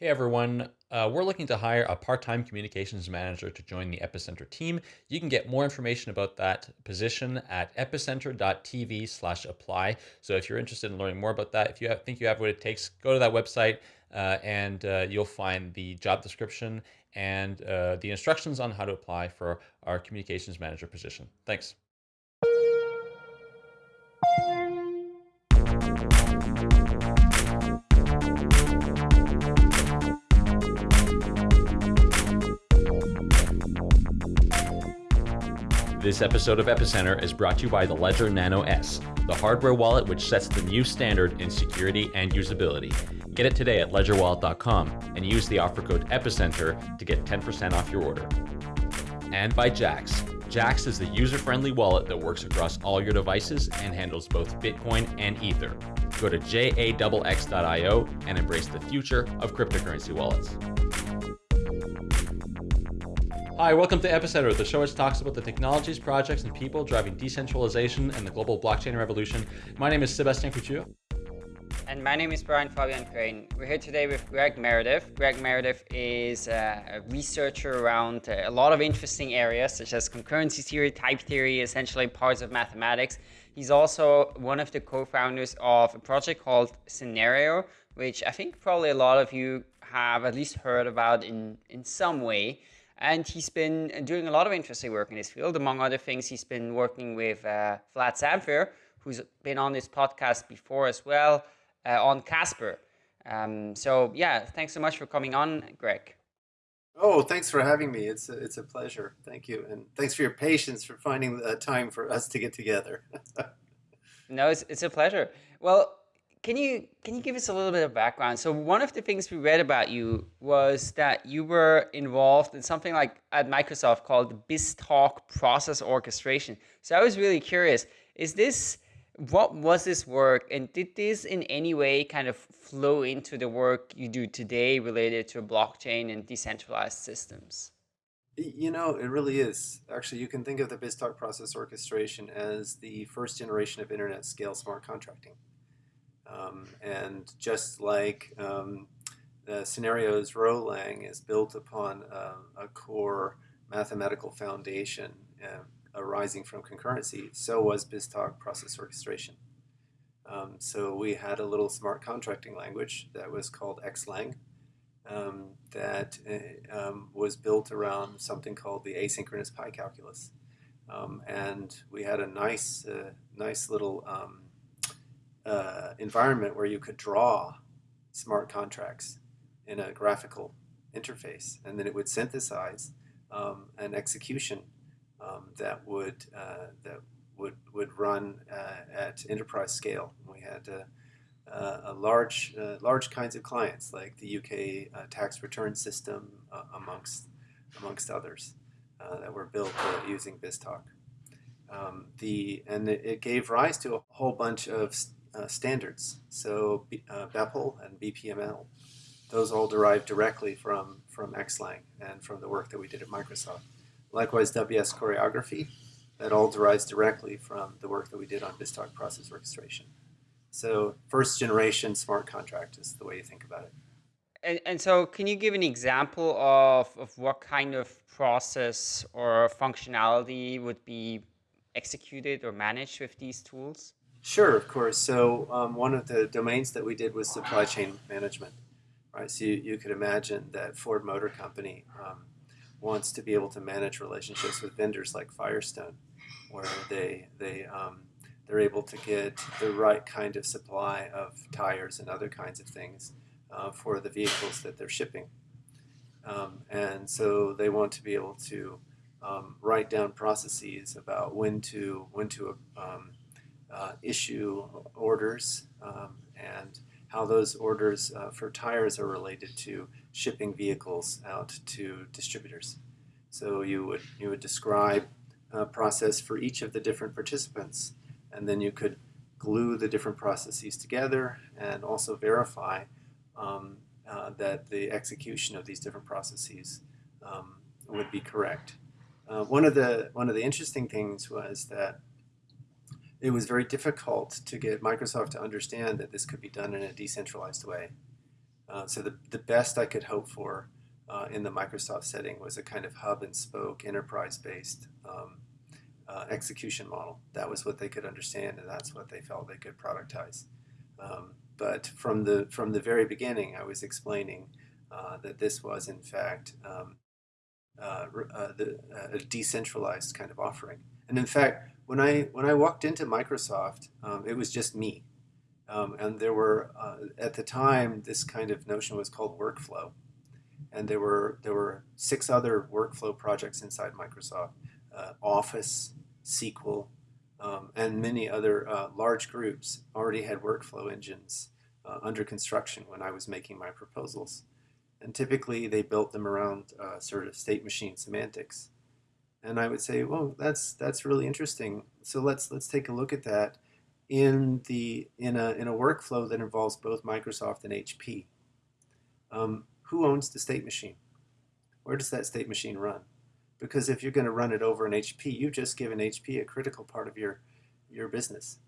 Hey everyone, uh, we're looking to hire a part-time communications manager to join the Epicenter team. You can get more information about that position at epicenter.tv slash apply. So if you're interested in learning more about that, if you have, think you have what it takes, go to that website uh, and uh, you'll find the job description and uh, the instructions on how to apply for our communications manager position. Thanks. This episode of Epicenter is brought to you by the Ledger Nano S, the hardware wallet which sets the new standard in security and usability. Get it today at ledgerwallet.com and use the offer code EPICENTER to get 10% off your order. And by Jaxx. Jaxx is the user-friendly wallet that works across all your devices and handles both Bitcoin and Ether. Go to jaxx.io and embrace the future of cryptocurrency wallets. Hi, welcome to Epicenter, the show which talks about the technologies, projects, and people driving decentralization and the global blockchain revolution. My name is Sebastien Couture. And my name is Brian Fabian Crain. We're here today with Greg Meredith. Greg Meredith is uh, a researcher around uh, a lot of interesting areas, such as concurrency theory, type theory, essentially parts of mathematics. He's also one of the co-founders of a project called Synereo, which I think probably a lot of you have at least heard about in, in some way. And he's been doing a lot of interesting work in this field. Among other things, he's been working with uh, Vlad Zamfir, who's been on this podcast before as well, uh, on Casper. Um, so yeah, thanks so much for coming on, Greg. Oh, thanks for having me. It's a, it's a pleasure. Thank you. And thanks for your patience for finding the time for us to get together. no, it's, it's a pleasure. Well, can you can you give us a little bit of background? So one of the things we read about you was that you were involved in something like at Microsoft called BizTalk process orchestration. So I was really curious, is this what was this work and did this in any way kind of flow into the work you do today related to blockchain and decentralized systems? You know, it really is. Actually, you can think of the BizTalk process orchestration as the first generation of internet scale smart contracting. Um, and just like um, the Synereo's Rholang is built upon uh, a core mathematical foundation uh, arising from concurrency, so was BizTalk process orchestration. Um, so we had a little smart contracting language that was called Xlang um, that uh, um, was built around something called the asynchronous pi calculus. Um, and we had a nice, uh, nice little um, uh, environment where you could draw smart contracts in a graphical interface, and then it would synthesize um, an execution um, that would uh, that would would run uh, at enterprise scale. We had uh, uh, a large large kinds of clients like the UK tax return system, amongst amongst others, that were built using BizTalk. Um, the and it, it, gave rise to a whole bunch of uh, standards. So uh, BPEL and BPML, those all derive directly from, from Xlang and from the work that we did at Microsoft. Likewise, WS choreography, that all derives directly from the work that we did on BizTalk process orchestration. So first generation smart contract is the way you think about it. And, and so can you give an example of, of what kind of process or functionality would be executed or managed with these tools? Sure, of course. So um, one of the domains that we did was supply chain management, right? So you, you could imagine that Ford Motor Company um, wants to be able to manage relationships with vendors like Firestone, where they they um, they're able to get the right kind of supply of tires and other kinds of things uh, for the vehicles that they're shipping, um, and so they want to be able to um, write down processes about when to when to um, uh, issue orders um, and how those orders uh, for tires are related to shipping vehicles out to distributors. So you would you would describe a process for each of the different participants, and then you could glue the different processes together and also verify um, uh, that the execution of these different processes um, would be correct. Uh, one of the one of the interesting things was that it was very difficult to get Microsoft to understand that this could be done in a decentralized way. Uh, so the, the best I could hope for uh, in the Microsoft setting was a kind of hub and spoke enterprise-based um, uh, execution model. That was what they could understand, and that's what they felt they could productize. Um, but from the from the very beginning, I was explaining uh, that this was in fact um, uh, uh, the, a decentralized kind of offering. And in fact, when I when I walked into Microsoft, um, it was just me, um, and there were uh, at the time this kind of notion was called workflow, and there were there were six other workflow projects inside Microsoft, uh, Office, SQL, um, and many other uh, large groups already had workflow engines uh, under construction when I was making my proposals, and typically they built them around uh, sort of state machine semantics, and I would say, well, that's that's really interesting. So let's let's take a look at that in the in a in a workflow that involves both Microsoft and HP. Um, who owns the state machine? Where does that state machine run? Because if you're going to run it over an HP, you've just given HP a critical part of your, your business.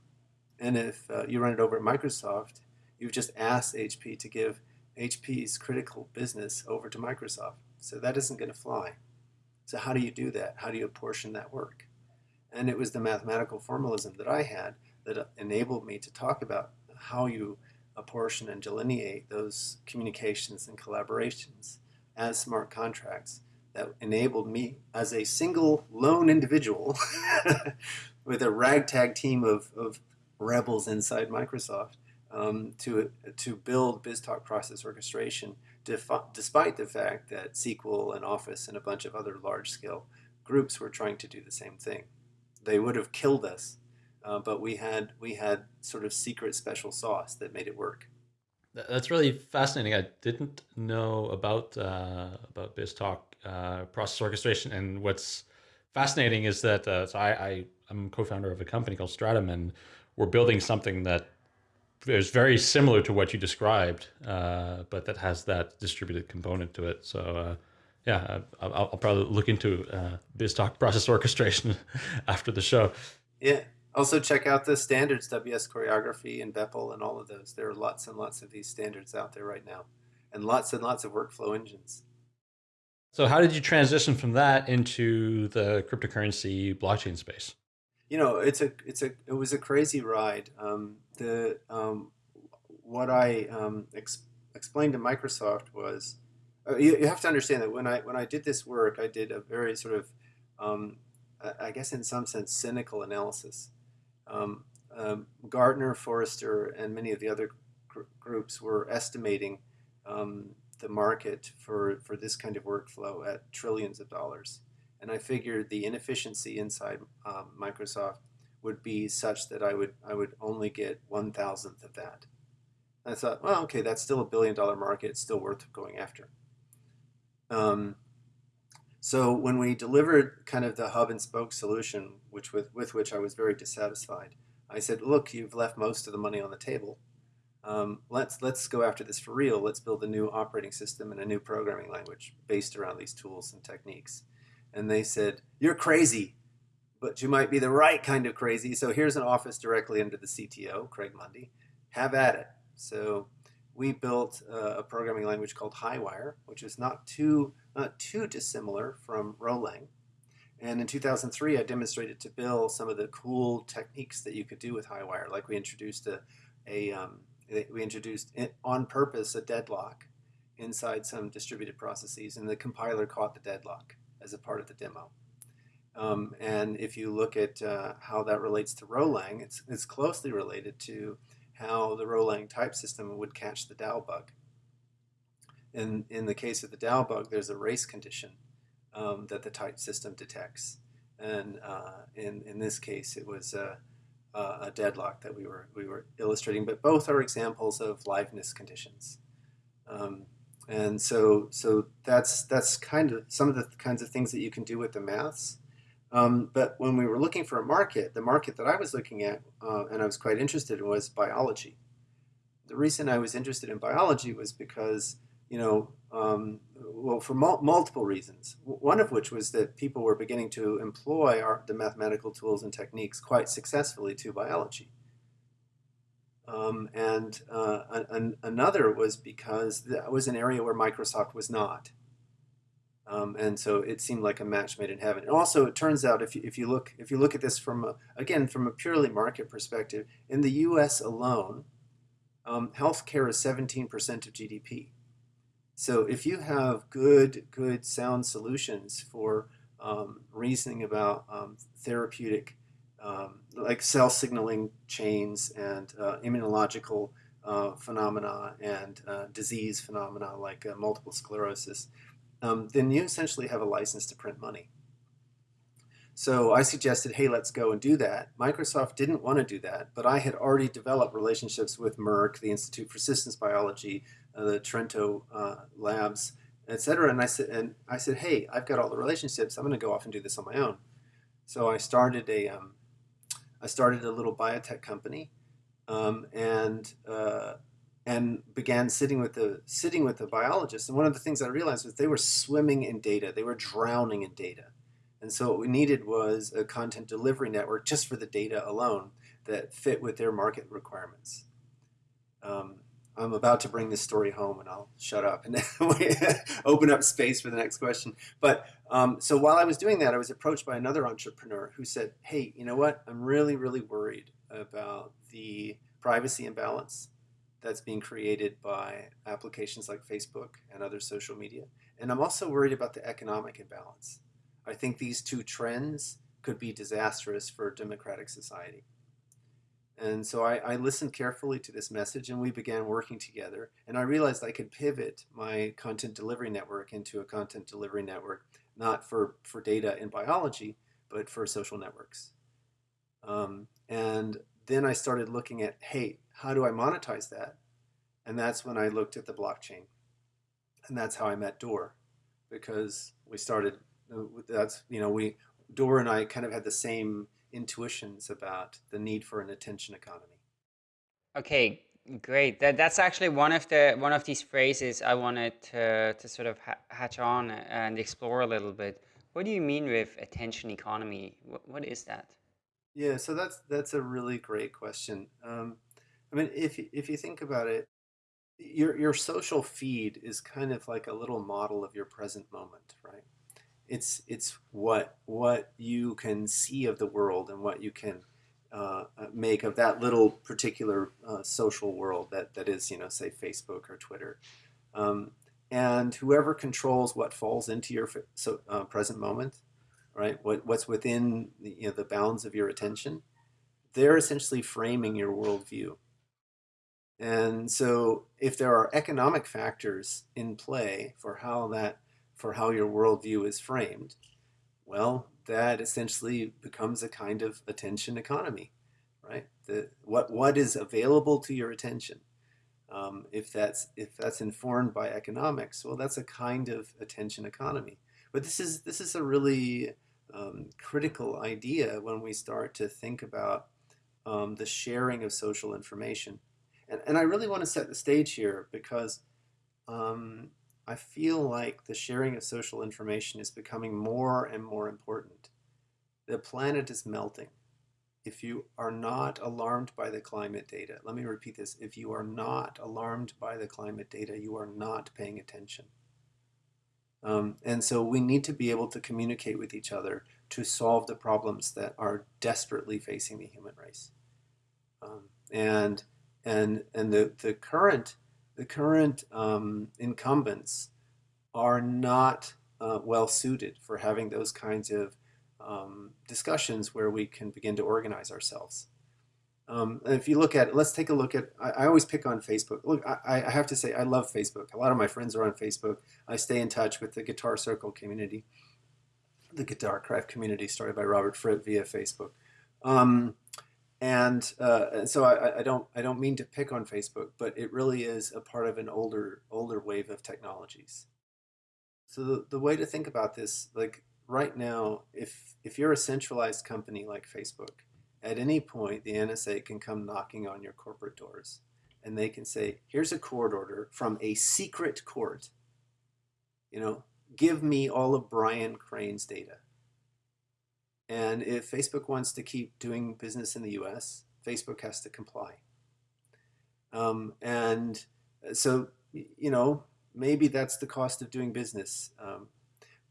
And if uh, you run it over at Microsoft, you've just asked HP to give HP's critical business over to Microsoft. So that isn't going to fly. So how do you do that? How do you apportion that work? And it was the mathematical formalism that I had that enabled me to talk about how you apportion and delineate those communications and collaborations as smart contracts that enabled me as a single lone individual with a ragtag team of, of rebels inside Microsoft um, to, to build BizTalk process orchestration despite the fact that SQL and Office and a bunch of other large-scale groups were trying to do the same thing. They would have killed us uh, but we had we had sort of secret special sauce that made it work. That's really fascinating. I didn't know about uh, about BizTalk uh, process orchestration, and what's fascinating is that uh, so I, I am co-founder of a company called Stratumn, and we're building something that is very similar to what you described, uh, but that has that distributed component to it. So uh, yeah, I'll, I'll, probably look into uh, BizTalk process orchestration after the show. Yeah, also check out the standards, WS Choreography and BPEL and all of those. There are lots and lots of these standards out there right now and lots and lots of workflow engines. So how did you transition from that into the cryptocurrency blockchain space? You know, it's a, it's a, it was a crazy ride. Um, the, um, what I um, ex explained to Microsoft was, uh, you, you, have to understand that when I, when I did this work, I did a very sort of, um, I guess in some sense, cynical analysis. Um, um, Gartner, Forrester, and many of the other gr groups were estimating um, the market for, for this kind of workflow at trillions of dollars. And I figured the inefficiency inside Microsoft would be such that I would, I would only get one thousandth of that. And I thought, well, okay, that's still a billion dollar market. It's still worth going after. Um, so when we delivered kind of the hub and spoke solution, which with, with which I was very dissatisfied, I said, look, you've left most of the money on the table. Um, let's, let's go after this for real. Let's build a new operating system and a new programming language based around these tools and techniques. And they said, you're crazy, but you might be the right kind of crazy. So here's an office directly under the CTO, Craig Mundie. Have at it. So we built uh, a programming language called Highwire, which is not too not too dissimilar from Rholang. And in 2003, I demonstrated to Bill some of the cool techniques that you could do with Highwire. Like we introduced a, a um, we introduced on purpose a deadlock inside some distributed processes, and the compiler caught the deadlock as a part of the demo. Um, and if you look at uh, how that relates to Rholang, it's, it's closely related to how the Rholang type system would catch the DAO bug. In, in the case of the DAO bug, there's a race condition um, that the type system detects. And uh, in, in this case, it was a, a, deadlock that we were, we were illustrating, but both are examples of liveness conditions. Um, and so, so that's, that's kind of some of the kinds of things that you can do with the maths. Um, but when we were looking for a market, the market that I was looking at uh, and I was quite interested in was biology. The reason I was interested in biology was because you know, um, well, for mul multiple reasons. One of which was that people were beginning to employ our, the mathematical tools and techniques quite successfully to biology. Um, and uh, an, another was because that was an area where Microsoft was not. Um, and so it seemed like a match made in heaven. And also, it turns out if you, if you look if you look at this from a, again from a purely market perspective, in the U.S. alone, um, healthcare is 17% of GDP. So if you have good good sound solutions for um, reasoning about um, therapeutic um, like cell signaling chains and uh, immunological uh, phenomena and uh, disease phenomena like uh, multiple sclerosis, um, then you essentially have a license to print money. So I suggested, hey, let's go and do that. Microsoft didn't want to do that, but I had already developed relationships with Merck, the Institute for Systems Biology, uh, the Trento uh, Labs, etc. And I said, and I said, hey, I've got all the relationships. I'm going to go off and do this on my own. So I started a um, I started a little biotech company, um, and uh, and began sitting with the sitting with the biologists. And one of the things I realized was they were swimming in data. They were drowning in data. And so what we needed was a content delivery network just for the data alone that fit with their market requirements. Um, I'm about to bring this story home and I'll shut up and open up space for the next question. But um, so while I was doing that, I was approached by another entrepreneur who said, Hey, you know what? I'm really, really worried about the privacy imbalance that's being created by applications like Facebook and other social media. And I'm also worried about the economic imbalance. I think these two trends could be disastrous for democratic society. And so I, I, listened carefully to this message and we began working together. And I realized I could pivot my content delivery network into a content delivery network, not for, for data in biology, but for social networks. Um, and then I started looking at, hey, how do I monetize that? And that's when I looked at the blockchain. And that's how I met Dor because we started, that's, you know, we, Dor and I kind of had the same intuitions about the need for an attention economy. Okay, great. That that's actually one of the one of these phrases I wanted to to sort of ha hatch on and explore a little bit. What do you mean with attention economy? What what is that? Yeah, so that's that's a really great question. Um, I mean, if if you think about it, your your social feed is kind of like a little model of your present moment, right? it's it's what what you can see of the world and what you can uh, uh, make of that little particular uh, social world that that is you know say Facebook or Twitter, um, and whoever controls what falls into your so, uh, present moment, right? What what's within the, you know the bounds of your attention, they're essentially framing your worldview. And so, if there are economic factors in play for how that for how your worldview is framed, well, that essentially becomes a kind of attention economy, right? The, what, what is available to your attention? Um, if that's if that's informed by economics, well, that's a kind of attention economy. But this is this is a really um, critical idea when we start to think about um, the sharing of social information. And, and I really want to set the stage here because um, I feel like the sharing of social information is becoming more and more important. The planet is melting. If you are not alarmed by the climate data, let me repeat this, if you are not alarmed by the climate data, you are not paying attention. Um, and so we need to be able to communicate with each other to solve the problems that are desperately facing the human race. Um, and and and the, the current the current um, incumbents are not uh, well suited for having those kinds of um, discussions where we can begin to organize ourselves. Um, if you look at, let's take a look at, I, I always pick on Facebook. Look, I, I, have to say, I love Facebook. A lot of my friends are on Facebook. I stay in touch with the Guitar Circle community, the Guitar Craft community started by Robert Fripp via Facebook. Um, and, uh, so I, I, don't I don't mean to pick on Facebook, but it really is a part of an older older wave of technologies. So the, the way to think about this, like right now, if if you're a centralized company like Facebook, at any point the NSA can come knocking on your corporate doors, and they can say, "Here's a court order from a secret court. You know, give me all of Brian Crain's data." And if Facebook wants to keep doing business in the US, Facebook has to comply. Um, and so, you know, maybe that's the cost of doing business. Um,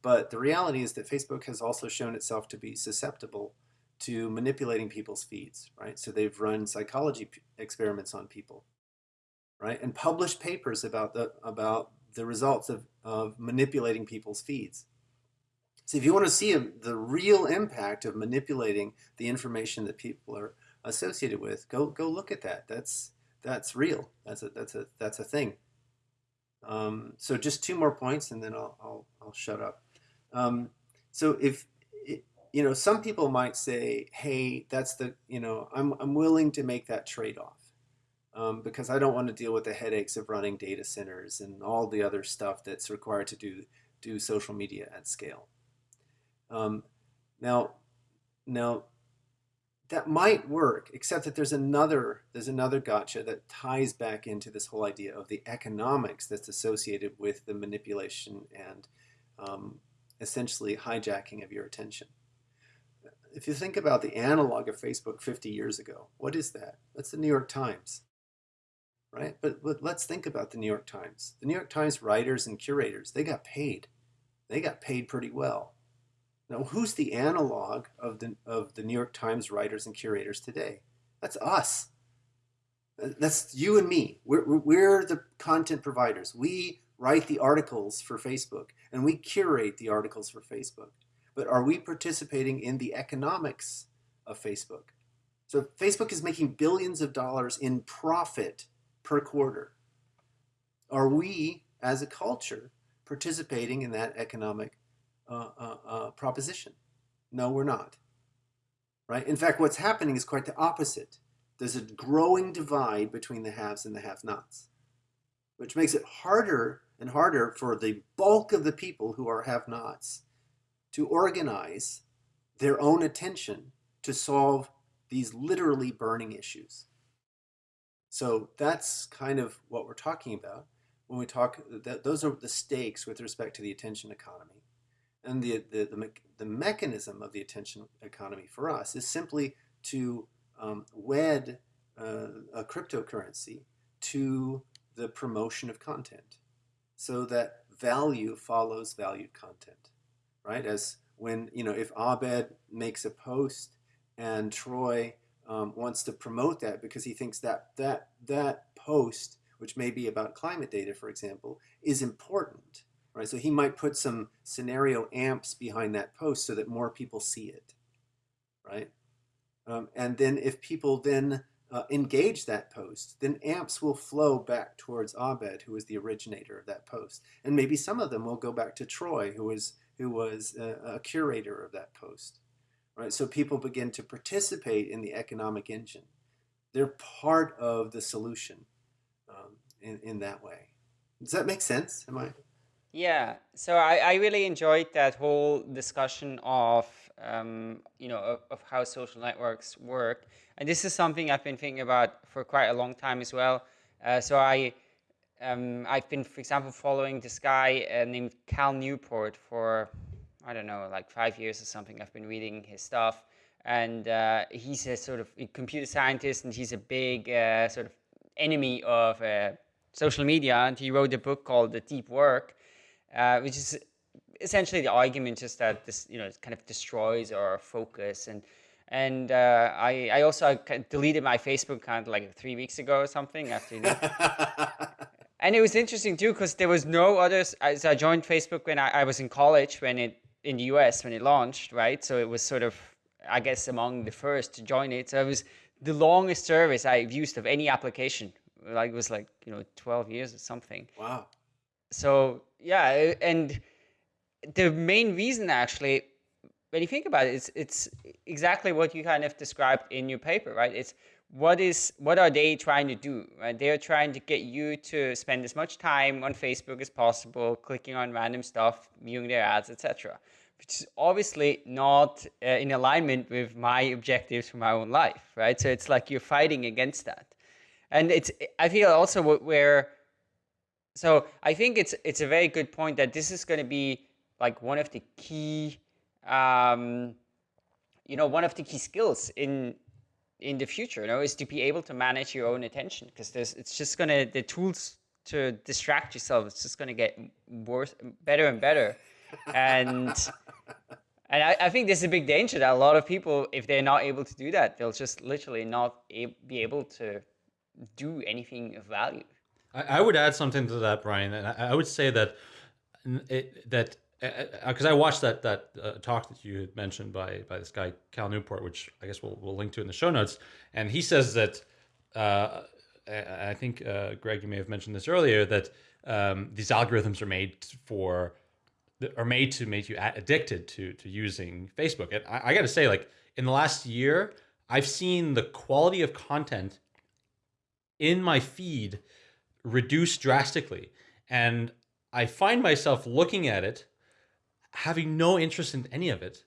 but the reality is that Facebook has also shown itself to be susceptible to manipulating people's feeds, right? So they've run psychology experiments on people, right? And published papers about the about the results of, of manipulating people's feeds. So if you want to see the real impact of manipulating the information that people are associated with, go go look at that. That's that's real. That's a that's a that's a thing. Um, so just two more points, and then I'll I'll, I'll shut up. Um, so if you know, some people might say, "Hey, that's the you know, I'm I'm willing to make that trade-off um, because I don't want to deal with the headaches of running data centers and all the other stuff that's required to do do social media at scale." Um, now, now that might work, except that there's another there's another gotcha that ties back into this whole idea of the economics that's associated with the manipulation and um, essentially hijacking of your attention. If you think about the analog of Facebook 50 years ago, what is that? That's the New York Times, right? But, but let's think about the New York Times. The New York Times writers and curators, they got paid. They got paid pretty well. Now, who's the analog of the, of the New York Times writers and curators today? That's us. That's you and me. We're, we're the content providers. We write the articles for Facebook and we curate the articles for Facebook. But are we participating in the economics of Facebook? So Facebook is making billions of dollars in profit per quarter. Are we, as a culture, participating in that economic uh, uh, uh, proposition. No, we're not. Right? In fact, what's happening is quite the opposite. There's a growing divide between the haves and the have-nots, which makes it harder and harder for the bulk of the people who are have-nots to organize their own attention to solve these literally burning issues. So that's kind of what we're talking about when we talk, that those are the stakes with respect to the attention economy. And the, the, the, me the mechanism of the attention economy for us is simply to um, wed uh, a cryptocurrency to the promotion of content so that value follows valued content, right? As when, you know, if Abed makes a post and Troy um, wants to promote that because he thinks that that, that post, which may be about climate data, for example, is important, right? So he might put some Synereo amps behind that post so that more people see it, right? Um, and then if people then uh, engage that post, then amps will flow back towards Abed, who was the originator of that post. And maybe some of them will go back to Troy, who was, who was a, a curator of that post, right? So people begin to participate in the economic engine. They're part of the solution um, in, in that way. Does that make sense? Am I? Yeah, so I, I really enjoyed that whole discussion of, um, you know, of, of, how social networks work. And this is something I've been thinking about for quite a long time as well. Uh, so I, um, I've been, for example, following this guy uh, named Cal Newport for, I don't know, like five years or something. I've been reading his stuff. And uh, he's a sort of a computer scientist and he's a big uh, sort of enemy of uh, social media. And he wrote a book called The Deep Work uh, which is essentially the argument just that this, you know, kind of destroys our focus. And and uh, I, I also deleted my Facebook account like three weeks ago or something after. You know. and it was interesting too because there was no others. So I joined Facebook when I, I was in college when it in the US when it launched, right? So it was sort of, I guess, among the first to join it. So it was the longest service I've used of any application. Like it was like you know 12 years or something. Wow so yeah, and the main reason actually, when you think about it, it's it's exactly what you kind of described in your paper, right? It's what is what are they trying to do? Right? They are trying to get you to spend as much time on Facebook as possible, clicking on random stuff, viewing their ads, etc. Which is obviously not uh, in alignment with my objectives for my own life, right? So it's like you're fighting against that, and it's I feel also where so I think it's it's a very good point that this is going to be like one of the key, um, you know, one of the key skills in in the future, you know, is to be able to manage your own attention because there's it's just gonna the tools to distract yourself. It's just gonna get worse, better and better, and. And I, I, think there's a big danger that a lot of people, if they're not able to do that, they'll just literally not be able to do anything of value. I, I would add something to that, Brian, and I, I would say that it, that because uh, uh I watched that that uh, talk that you had mentioned by by this guy Cal Newport, which I guess we'll we'll link to in the show notes, and he says that uh, I think uh, Greg, you may have mentioned this earlier that um, these algorithms are made for are made to make you addicted to to using Facebook. And I, I got to say, like in the last year, I've seen the quality of content in my feed reduce drastically, and I find myself looking at it, having no interest in any of it,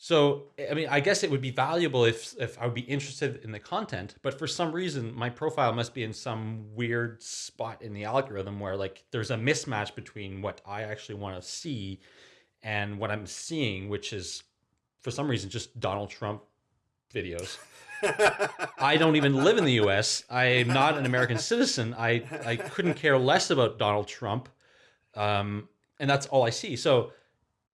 so, I mean, I guess it would be valuable if if I would be interested in the content, but for some reason, my profile must be in some weird spot in the algorithm where like there's a mismatch between what I actually want to see and what I'm seeing, which is for some reason just Donald Trump videos. I don't even live in the US. I'm not an American citizen. I, I couldn't care less about Donald Trump. Um, and that's all I see. So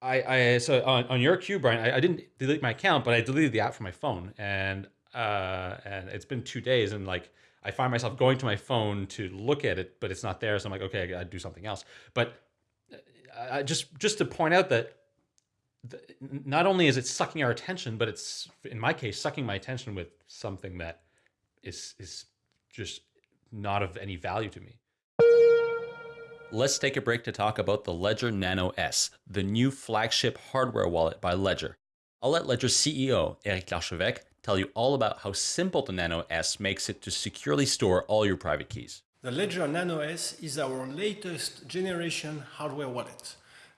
I, I so on, on your cue, Brian, I, I didn't delete my account, but I deleted the app from my phone, and uh, and it's been two days, and like I find myself going to my phone to look at it, but it's not there, so I'm like, okay, I gotta do something else. But uh, just just to point out that not only is it sucking our attention, but it's in my case sucking my attention with something that is is just not of any value to me let's take a break to talk about the Ledger Nano S, the new flagship hardware wallet by Ledger. I'll let Ledger's CEO, Eric Larchevêque, tell you all about how simple the Nano S makes it to securely store all your private keys. The Ledger Nano S is our latest generation hardware wallet.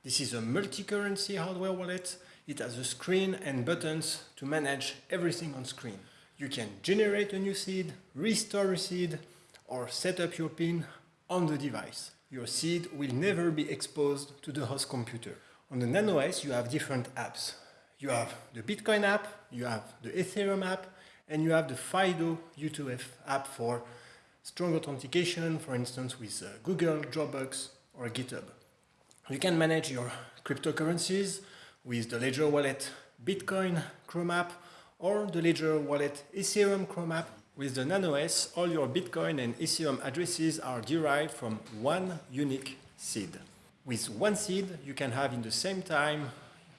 This is a multi-currency hardware wallet. It has a screen and buttons to manage everything on screen. You can generate a new seed, restore a seed, or set up your PIN on the device your seed will never be exposed to the host computer. On the NanoS, you have different apps. You have the Bitcoin app, you have the Ethereum app, and you have the FIDO U2F app for strong authentication, for instance, with uh, Google, Dropbox, or GitHub. You can manage your cryptocurrencies with the Ledger Wallet Bitcoin Chrome app or the Ledger Wallet Ethereum Chrome app with the NanoS, all your Bitcoin and Ethereum addresses are derived from one unique seed. With one seed, you can have in the same time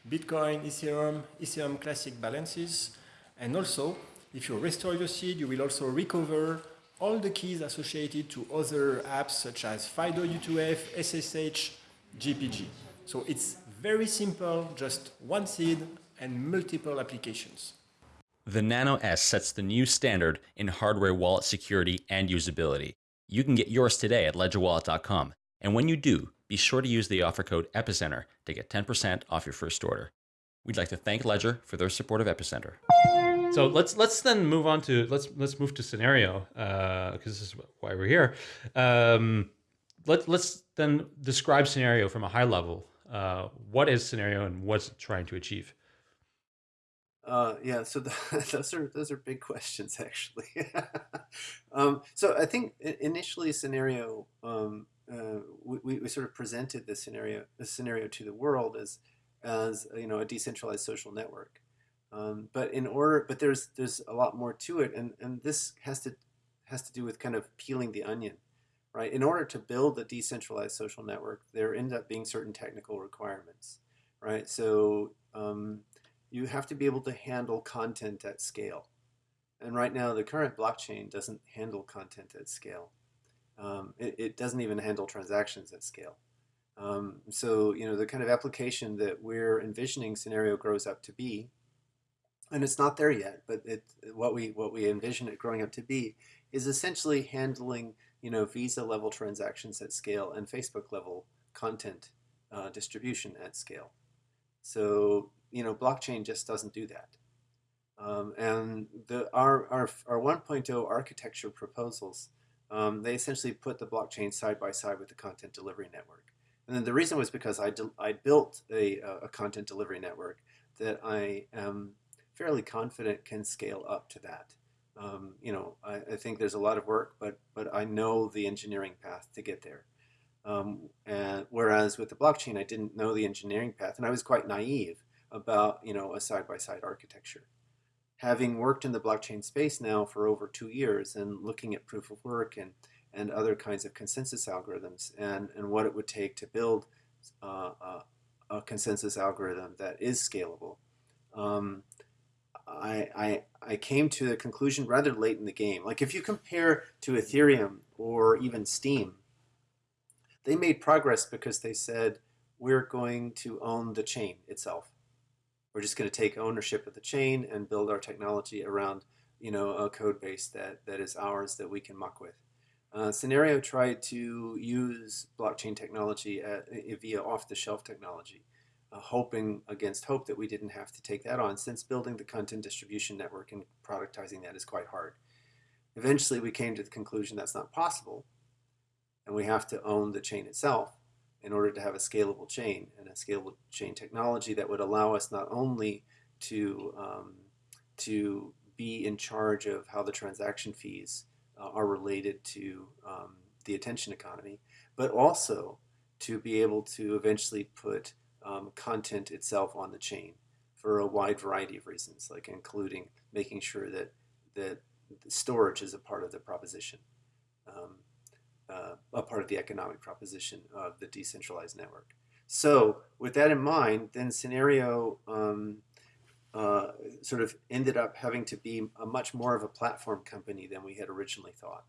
Bitcoin, Ethereum, Ethereum Classic balances, and also, if you restore your seed, you will also recover all the keys associated to other apps such as FIDO U2F, SSH, GPG. So it's very simple, just one seed and multiple applications. The Nano S sets the new standard in hardware wallet security and usability. You can get yours today at ledgerwallet.com. And when you do, be sure to use the offer code EPICENTER to get 10% off your first order. We'd like to thank Ledger for their support of Epicenter. So let's let's then move on to let's let's move to Synereo because uh, this is why we're here. Um, let let's then describe Synereo from a high level. Uh, what is Synereo and what's trying to achieve? Uh, yeah, so the, those are those are big questions actually. um, so I think initially Synereo um, uh, we, we sort of presented this Synereo this Synereo to the world as as you know a decentralized social network. Um, but in order, but there's there's a lot more to it, and and this has to has to do with kind of peeling the onion, right? In order to build a decentralized social network, there end up being certain technical requirements, right? So um, you have to be able to handle content at scale. And right now, the current blockchain doesn't handle content at scale. Um, it, it, doesn't even handle transactions at scale. Um, so, you know, the kind of application that we're envisioning Synereo grows up to be, and it's not there yet, but it, what we what we envision it growing up to be is essentially handling, you know, Visa level transactions at scale and Facebook level content uh, distribution at scale. So you know, blockchain just doesn't do that. Um, and the, our, our, our 1.0 architecture proposals, um, they essentially put the blockchain side by side with the content delivery network. And then the reason was because I, I built a, a content delivery network that I am fairly confident can scale up to that. Um, you know, I, I, think there's a lot of work, but but I know the engineering path to get there. Um, and whereas with the blockchain, I didn't know the engineering path, and I was quite naive about you know a side-by-side architecture. Having worked in the blockchain space now for over two years and looking at proof of work and and other kinds of consensus algorithms and and what it would take to build uh, uh, a consensus algorithm that is scalable. Um, I, I, I came to the conclusion rather late in the game. Like if you compare to Ethereum or even Steem, they made progress because they said, we're going to own the chain itself. We're just going to take ownership of the chain and build our technology around you know, a code base that, that is ours that we can muck with. Uh, Synereo tried to use blockchain technology at, via off-the-shelf technology hoping against hope that we didn't have to take that on since building the content distribution network and productizing that is quite hard. Eventually we came to the conclusion that's not possible and we have to own the chain itself in order to have a scalable chain and a scalable chain technology that would allow us not only to, um, to be in charge of how the transaction fees uh, are related to um, the attention economy, but also to be able to eventually put um, content itself on the chain for a wide variety of reasons, like including making sure that that storage is a part of the proposition, um, uh, a part of the economic proposition of the decentralized network. So with that in mind, then Synereo um, uh, sort of ended up having to be a much more of a platform company than we had originally thought.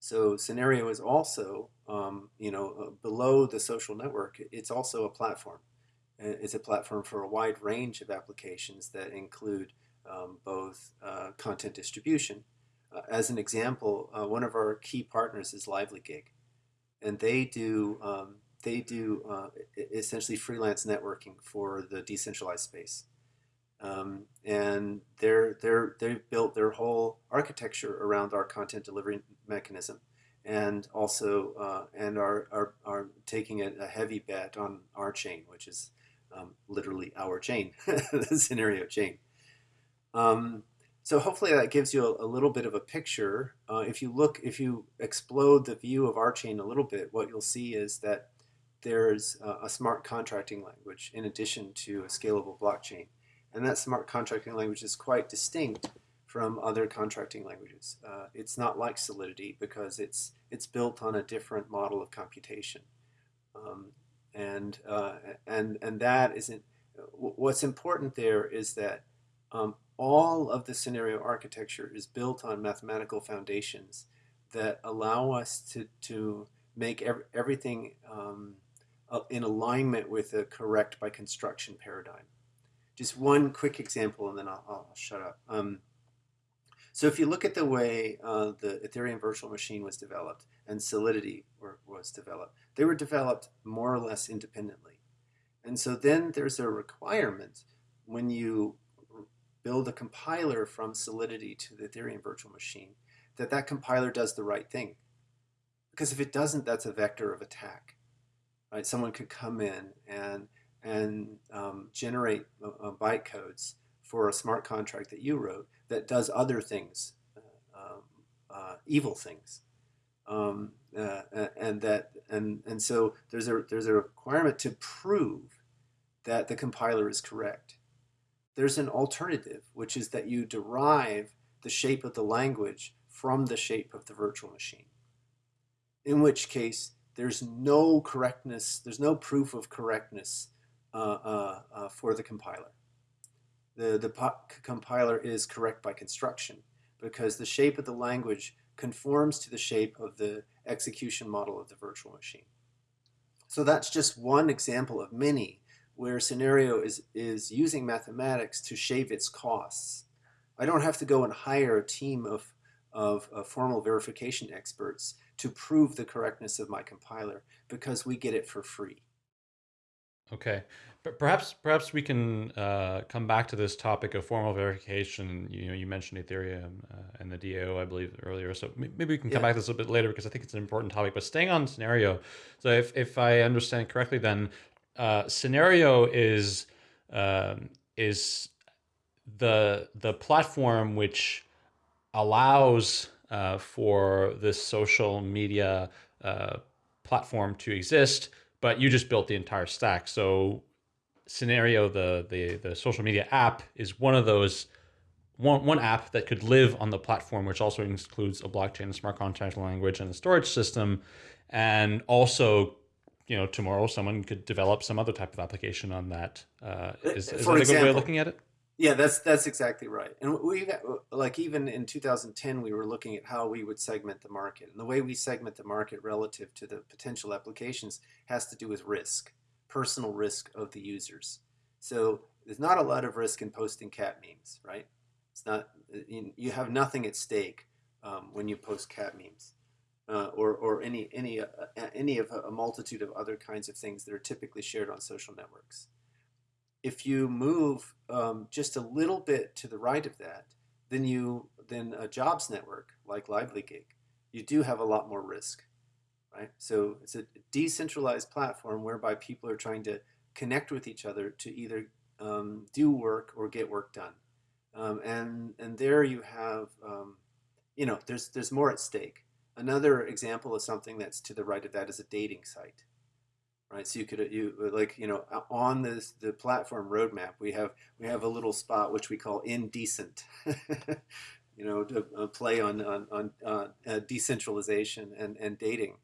So Synereo is also, um, you know, uh, below the social network, it's also a platform. It's a platform for a wide range of applications that include um, both uh, content distribution. Uh, as an example, uh, one of our key partners is LivelyGig, and they do um, they do uh, essentially freelance networking for the decentralized space. Um, and they're, they're, they've built their whole architecture around our content delivery mechanism and also uh, and are, are, are taking a, a, heavy bet on our chain, which is um, literally our chain, the Synereo chain. Um, so hopefully that gives you a, a little bit of a picture. Uh, if you look, if you explode the view of our chain a little bit, what you'll see is that there's a, a smart contracting language in addition to a scalable blockchain. And that smart contracting language is quite distinct from other contracting languages. Uh, it's not like Solidity because it's it's built on a different model of computation, um, and uh, and and that isn't. What's important there is that um, all of the Synereo architecture is built on mathematical foundations that allow us to to make ev everything um, in alignment with a correct by construction paradigm. Just one quick example, and then I'll, I'll shut up. Um, so if you look at the way uh, the Ethereum virtual machine was developed and Solidity were, was developed, they were developed more or less independently. And so then there's a requirement when you build a compiler from Solidity to the Ethereum virtual machine that that compiler does the right thing. Because if it doesn't, that's a vector of attack. Right? Someone could come in and and um, generate uh, uh, bytecodes for a smart contract that you wrote that does other things, uh, um, uh, evil things, um, uh, and that and and so there's a there's a requirement to prove that the compiler is correct. There's an alternative, which is that you derive the shape of the language from the shape of the virtual machine. In which case, there's no correctness, there's no proof of correctness uh, uh, uh, Uh, uh, uh, for the compiler. The, the compiler is correct by construction because the shape of the language conforms to the shape of the execution model of the virtual machine. So that's just one example of many where Synereo is, is using mathematics to shave its costs. I don't have to go and hire a team of, of, of formal verification experts to prove the correctness of my compiler because we get it for free. Okay, but perhaps perhaps we can uh, come back to this topic of formal verification. You know, you mentioned Ethereum uh, and the DAO, I believe, earlier. So maybe we can come yeah. back to this a little bit later because I think it's an important topic. But staying on Synereo, so if if I understand correctly, then uh, Synereo is um, is the the platform which allows uh, for this social media uh, platform to exist, but you just built the entire stack. So Synereo, the, the, the social media app is one of those one, one app that could live on the platform, which also includes a blockchain, a smart contract language, and a storage system. And also, you know, tomorrow someone could develop some other type of application on that. Uh, is, is that a good way of looking at it? Yeah, that's that's exactly right. And we like even in 2010, we were looking at how we would segment the market, and the way we segment the market relative to the potential applications has to do with risk, personal risk of the users. So there's not a lot of risk in posting cat memes, right? It's not you have nothing at stake um, when you post cat memes. Uh, or, or any any uh, any of a multitude of other kinds of things that are typically shared on social networks if you move um, just a little bit to the right of that, then you then a jobs network like LivelyGig, you do have a lot more risk, right? So it's a decentralized platform whereby people are trying to connect with each other to either um, do work or get work done, um, and and there you have, um, you know, there's there's more at stake. Another example of something that's to the right of that is a dating site right? So you could you like you know on this the platform roadmap we have we have a little spot which we call indecent, you know, to uh, play on on, on uh, uh, decentralization and and dating,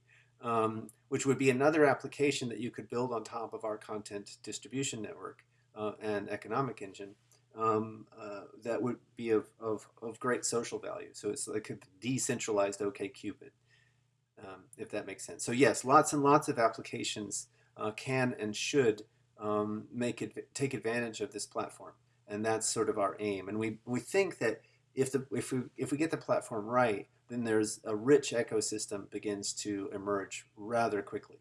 um, which would be another application that you could build on top of our content distribution network uh, and economic engine. Um, uh, that would be of, of, of great social value. So it's like a decentralized OKCupid. Um, if that makes sense. So yes, lots and lots of applications uh, can and should um, make it take advantage of this platform, and that's sort of our aim. And we we think that if the if we if we get the platform right, then there's a rich ecosystem begins to emerge rather quickly.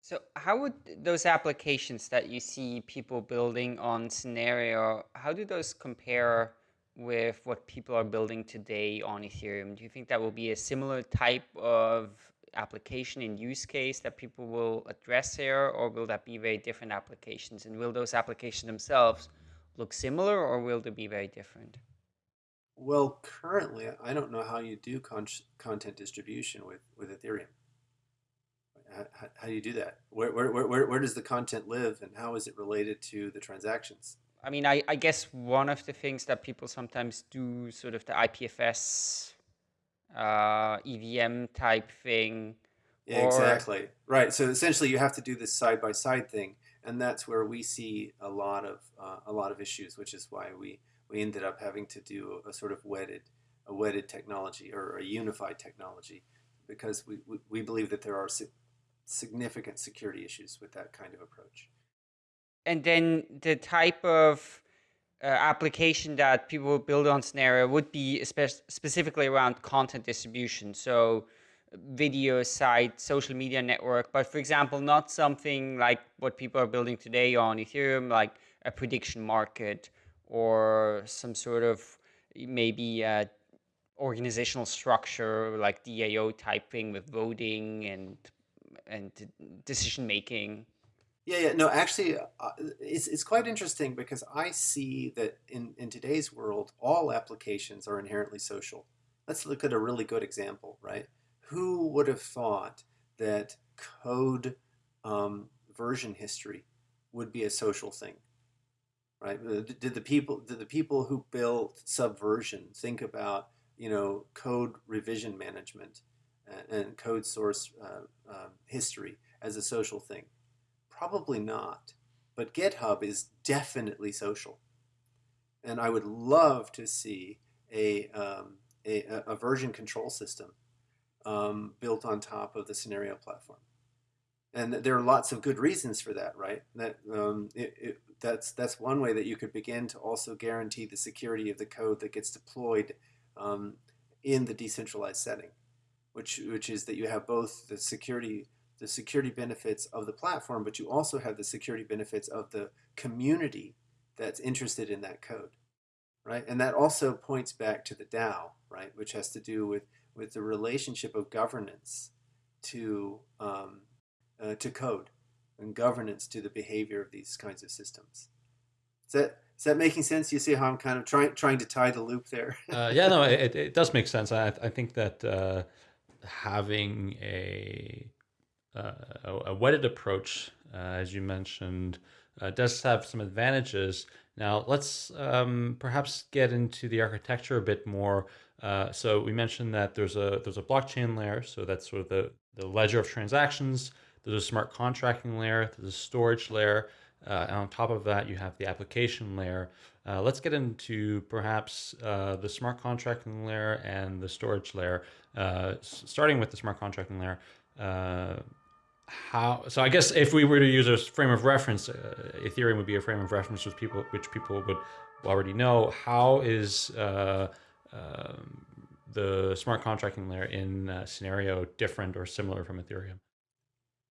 So how would those applications that you see people building on Synereo, how do those compare with what people are building today on Ethereum? Do you think that will be a similar type of application and use case that people will address here, or will that be very different applications? And will those applications themselves look similar, or will they be very different? Well, currently, I don't know how you do con content distribution with, with Ethereum. How, how, do you do that? Where, where, where, where does the content live, and how is it related to the transactions? I mean, I, I guess one of the things that people sometimes do, sort of the IPFS uh, EVM type thing. Yeah, or... exactly. Right. So essentially, you have to do this side by side thing, and that's where we see a lot of uh, a lot of issues, which is why we we ended up having to do a sort of wedded a wedded technology or a unified technology, because we we, we believe that there are si significant security issues with that kind of approach. And then the type of uh, application that people would build on Synereo would be spe specifically around content distribution. So video site, social media network, but for example, not something like what people are building today on Ethereum, like a prediction market or some sort of maybe uh, organizational structure like DAO type thing with voting and and decision making. Yeah, yeah, no, actually, uh, it's, it's quite interesting because I see that in, in today's world, all applications are inherently social. Let's look at a really good example, right? Who would have thought that code um, version history would be a social thing, right? Uh, did the people did the people who built Subversion think about you know code revision management and, and code source uh, uh, history as a social thing? Probably not. But GitHub is definitely social. And I would love to see a, um, a, a, version control system um, built on top of the Synereo platform. And there are lots of good reasons for that, right? That um, it, it, that's that's one way that you could begin to also guarantee the security of the code that gets deployed um, in the decentralized setting, which which is that you have both the security the security benefits of the platform, but you also have the security benefits of the community that's interested in that code, right? And that also points back to the DAO, right, which has to do with, with the relationship of governance to, um, uh, to code and governance to the behavior of these kinds of systems. Is that, is that making sense? You see how I'm kind of trying trying to tie the loop there? uh, yeah, no, it, it does make sense. I, I think that uh, having a, uh, a wedded approach, uh, as you mentioned, uh, does have some advantages. Now, let's um, perhaps get into the architecture a bit more. Uh, so we mentioned that there's a there's a blockchain layer, so that's sort of the, the ledger of transactions. There's a smart contracting layer, there's a storage layer, uh, and on top of that, you have the application layer. Uh, let's get into perhaps the smart contracting layer and the storage layer. Starting with the smart contracting layer, how? So I guess if we were to use a frame of reference, uh, Ethereum would be a frame of reference which people which people would already know. How is um, the smart contracting layer in Synereo different or similar from Ethereum?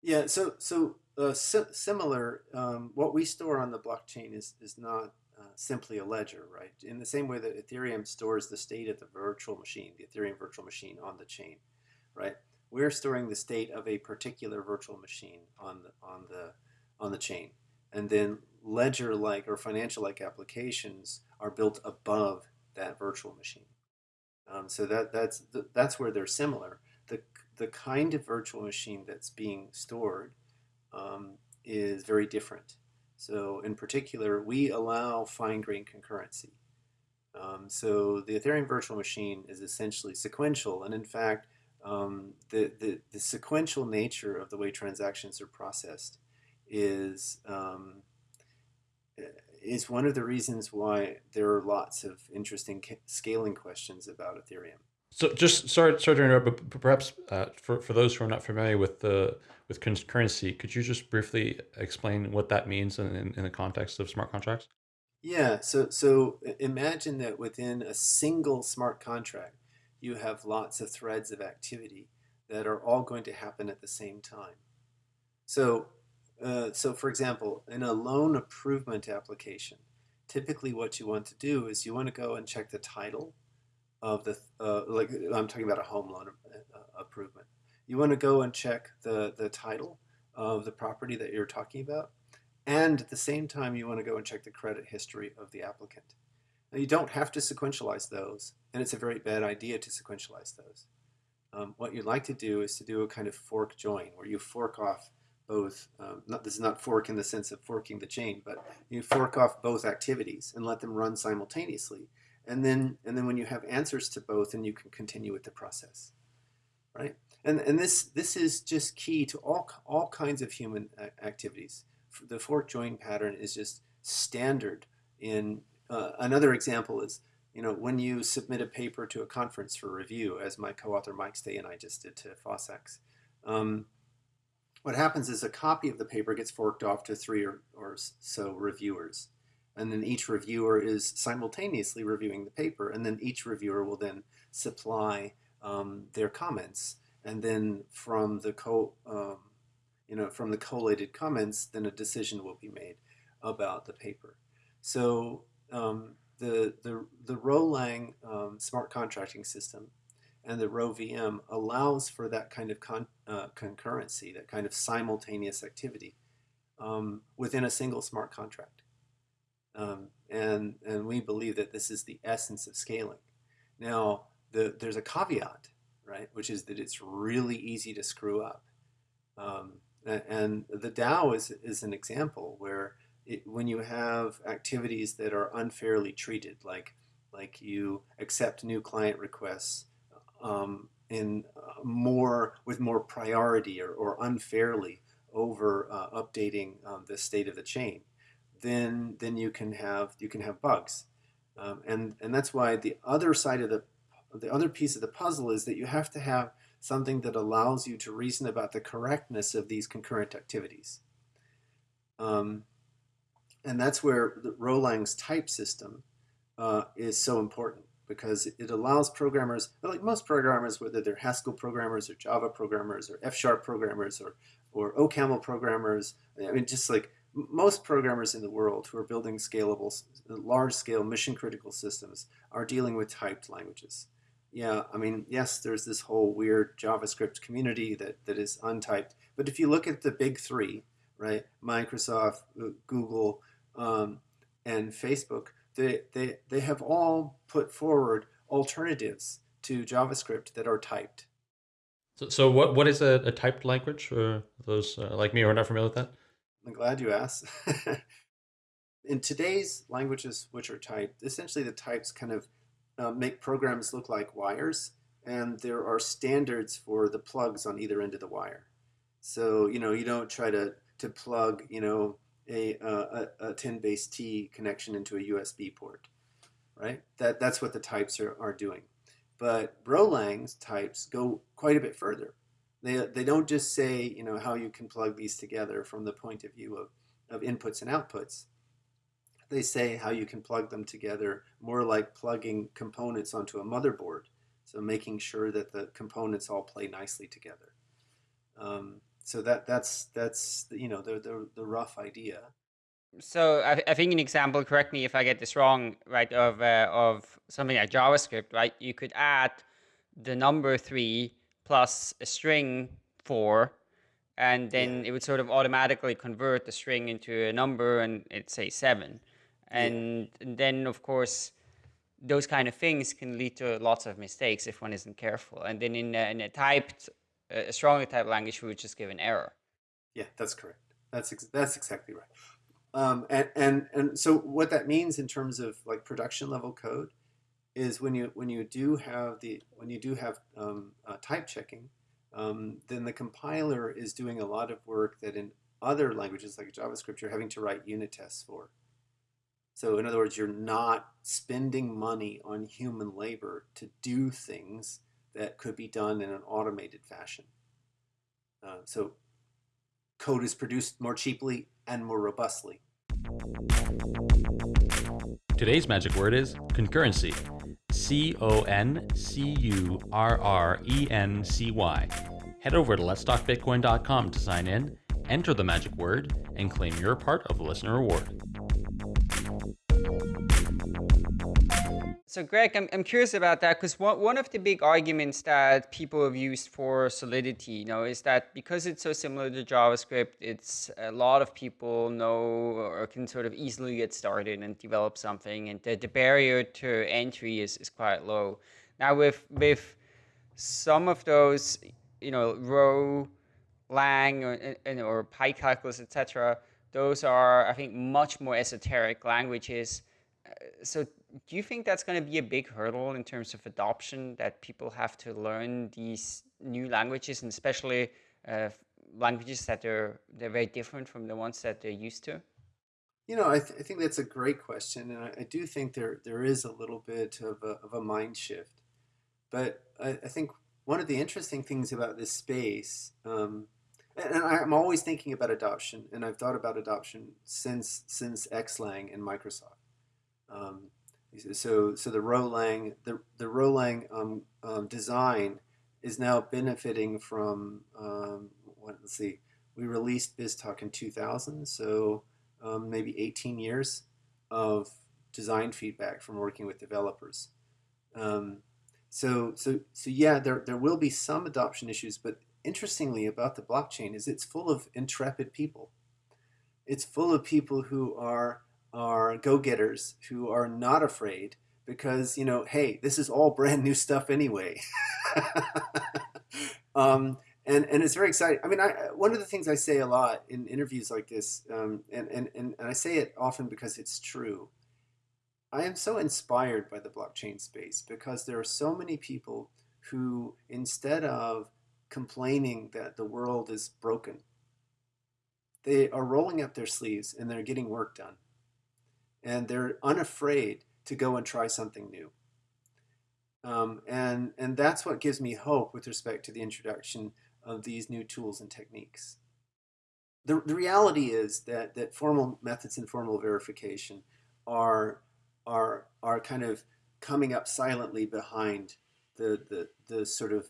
Yeah, so so uh, si similar. Um, what we store on the blockchain is is not uh, simply a ledger, right? In the same way that Ethereum stores the state of the virtual machine, the Ethereum virtual machine on the chain, right? We're storing the state of a particular virtual machine on the on the on the chain, and then ledger-like or financial-like applications are built above that virtual machine. Um, so that that's that's where they're similar. The the kind of virtual machine that's being stored um, is very different. So in particular, we allow fine-grained concurrency. Um, so the Ethereum virtual machine is essentially sequential, and in fact, um, the, the, the, sequential nature of the way transactions are processed is um, is one of the reasons why there are lots of interesting scaling questions about Ethereum. So just sorry, sorry to interrupt, but perhaps uh, for, for those who are not familiar with the with concurrency, could you just briefly explain what that means in, in, in the context of smart contracts? Yeah, so so imagine that within a single smart contract, you have lots of threads of activity that are all going to happen at the same time. So, uh, so for example, in a loan approval application, typically what you want to do is you want to go and check the title of the, uh, like I'm talking about a home loan uh, approval. You want to go and check the, the title of the property that you're talking about. And at the same time, you want to go and check the credit history of the applicant. Now, you don't have to sequentialize those, and it's a very bad idea to sequentialize those. Um, what you'd like to do is to do a kind of fork join, where you fork off both, um, not, this is not fork in the sense of forking the chain, but you fork off both activities and let them run simultaneously. And then and then when you have answers to both then you can continue with the process right? And and this this is just key to all all kinds of human activities. The fork join pattern is just standard in uh, another example is you know when you submit a paper to a conference for review as my co-author Mike Stay and I just did to FOSSACS um, what happens is a copy of the paper gets forked off to three or, or so reviewers and then each reviewer is simultaneously reviewing the paper, and then each reviewer will then supply um, their comments, and then from the co, um, you know, from the collated comments, then a decision will be made about the paper. So um, the the the Rholang um, smart contracting system and the RhoVM allows for that kind of con uh, concurrency, that kind of simultaneous activity um, within a single smart contract. Um, and, and we believe that this is the essence of scaling. Now, the, there's a caveat, right, which is that it's really easy to screw up. Um, and the DAO is, is an example where it, when you have activities that are unfairly treated, like, like you accept new client requests um, in uh, more with more priority or, or unfairly over uh, updating um, the state of the chain, then then you can have you can have bugs, um, and and that's why the other side of the the other piece of the puzzle is that you have to have something that allows you to reason about the correctness of these concurrent activities. Um, and that's where the Rholang's type system uh, is so important because it allows programmers, like most programmers, whether they're Haskell programmers or Java programmers or F-sharp programmers or, or OCaml programmers, I mean, just like most programmers in the world who are building scalable, large-scale, mission-critical systems are dealing with typed languages. Yeah, I mean, yes, there's this whole weird JavaScript community that, that is untyped. But if you look at the big three, right, Microsoft, uh, Google, um, and Facebook, they, they, they have all put forward alternatives to JavaScript that are typed. So, so what, what is a, a typed language for those uh, like me who are not familiar with that? I'm glad you asked. In today's languages which are typed, essentially the types kind of uh, make programs look like wires, and there are standards for the plugs on either end of the wire. So, you know, you don't try to, to plug, you know, a, a, a 10 base T connection into a USB port, right? That, that's what the types are, are doing. But Rholang's types go quite a bit further. They, they don't just say, you know, how you can plug these together from the point of view of, of inputs and outputs. They say how you can plug them together more like plugging components onto a motherboard. So making sure that the components all play nicely together. Um, so that that's that's you know the the, the rough idea. So I, I, think an example, correct me if I get this wrong, right, of uh, of something like JavaScript, right? You could add the number three plus a string four, and then yeah. it would sort of automatically convert the string into a number, and it's say seven, and, yeah. then of course those kind of things can lead to lots of mistakes if one isn't careful. And then in a, in a typed a strongly typed language, we would just give an error. Yeah, that's correct. That's ex that's exactly right. Um, and and and so what that means in terms of like production level code is when you when you do have the when you do have um, uh, type checking, um, then the compiler is doing a lot of work that in other languages like JavaScript you're having to write unit tests for. So in other words, you're not spending money on human labor to do things that could be done in an automated fashion. Uh, so code is produced more cheaply and more robustly. Today's magic word is concurrency. C-O-N-C-U-R-R-E-N-C-Y. Head over to letstalkbitcoin.com to sign in, enter the magic word, and claim your part of the listener reward. So Greg, I'm, I'm curious about that because one, one of the big arguments that people have used for Solidity, you know, is that because it's so similar to JavaScript, it's a lot of people know or can sort of easily get started and develop something and the, the barrier to entry is, is quite low. Now with, with some of those, you know, Rho, Lang, or, or pi-calculus, etc., those are, I think, much more esoteric languages. Uh, so do you think that's going to be a big hurdle in terms of adoption that people have to learn these new languages and especially uh, languages that are they're very different from the ones that they're used to? You know, I, th I think that's a great question, and I, I, do think there there is a little bit of a, of a mind shift. But I, I think one of the interesting things about this space, um, and I'm always thinking about adoption, and I've thought about adoption since since Xlang and Microsoft. Um, so, so the Rholang, the, the Rholang um, um, design is now benefiting from, um, what, let's see, we released BizTalk in 2000, so um, maybe 18 years of design feedback from working with developers. Um, so, so, so yeah, there, there will be some adoption issues, but interestingly about the blockchain is it's full of intrepid people. It's full of people who are are go-getters who are not afraid because you know hey this is all brand new stuff anyway. Um, and and it's very exciting. I mean I, one of the things i say a lot in interviews like this um, and, and, and, and i say it often because it's true. I am so inspired by the blockchain space because there are so many people who instead of complaining that the world is broken they are rolling up their sleeves and they're getting work done and they're unafraid to go and try something new. Um, and, and that's what gives me hope with respect to the introduction of these new tools and techniques. The, the reality is that, that formal methods and formal verification are, are, are kind of coming up silently behind the, the, the sort of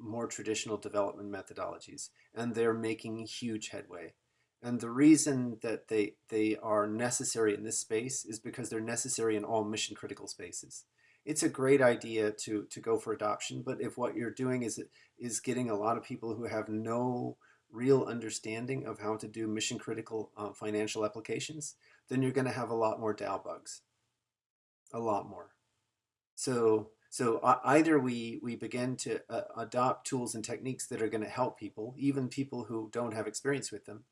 more traditional development methodologies, and they're making huge headway. And the reason that they, they are necessary in this space is because they're necessary in all mission critical spaces. It's a great idea to, to go for adoption, but if what you're doing is, is getting a lot of people who have no real understanding of how to do mission critical uh, financial applications, then you're going to have a lot more DAO bugs, a lot more. So so either we we begin to uh, adopt tools and techniques that are going to help people, even people who don't have experience with them,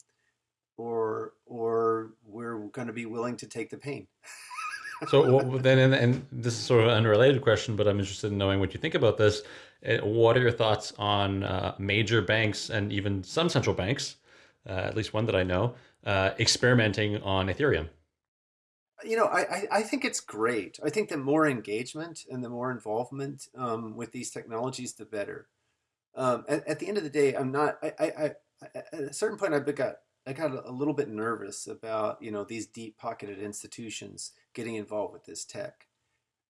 or or we're going to be willing to take the pain. so then, and, and, this is sort of an unrelated question, but I'm interested in knowing what you think about this. Uh, what are your thoughts on uh, major banks and even some central banks, uh, at least one that I know, uh, experimenting on Ethereum? you know, I, I think it's great. I think the more engagement and the more involvement um, with these technologies, the better. Um, at, at, the end of the day, I'm not. I, I, I, at a certain point, I've got I got a little bit nervous about you know these deep pocketed institutions getting involved with this tech,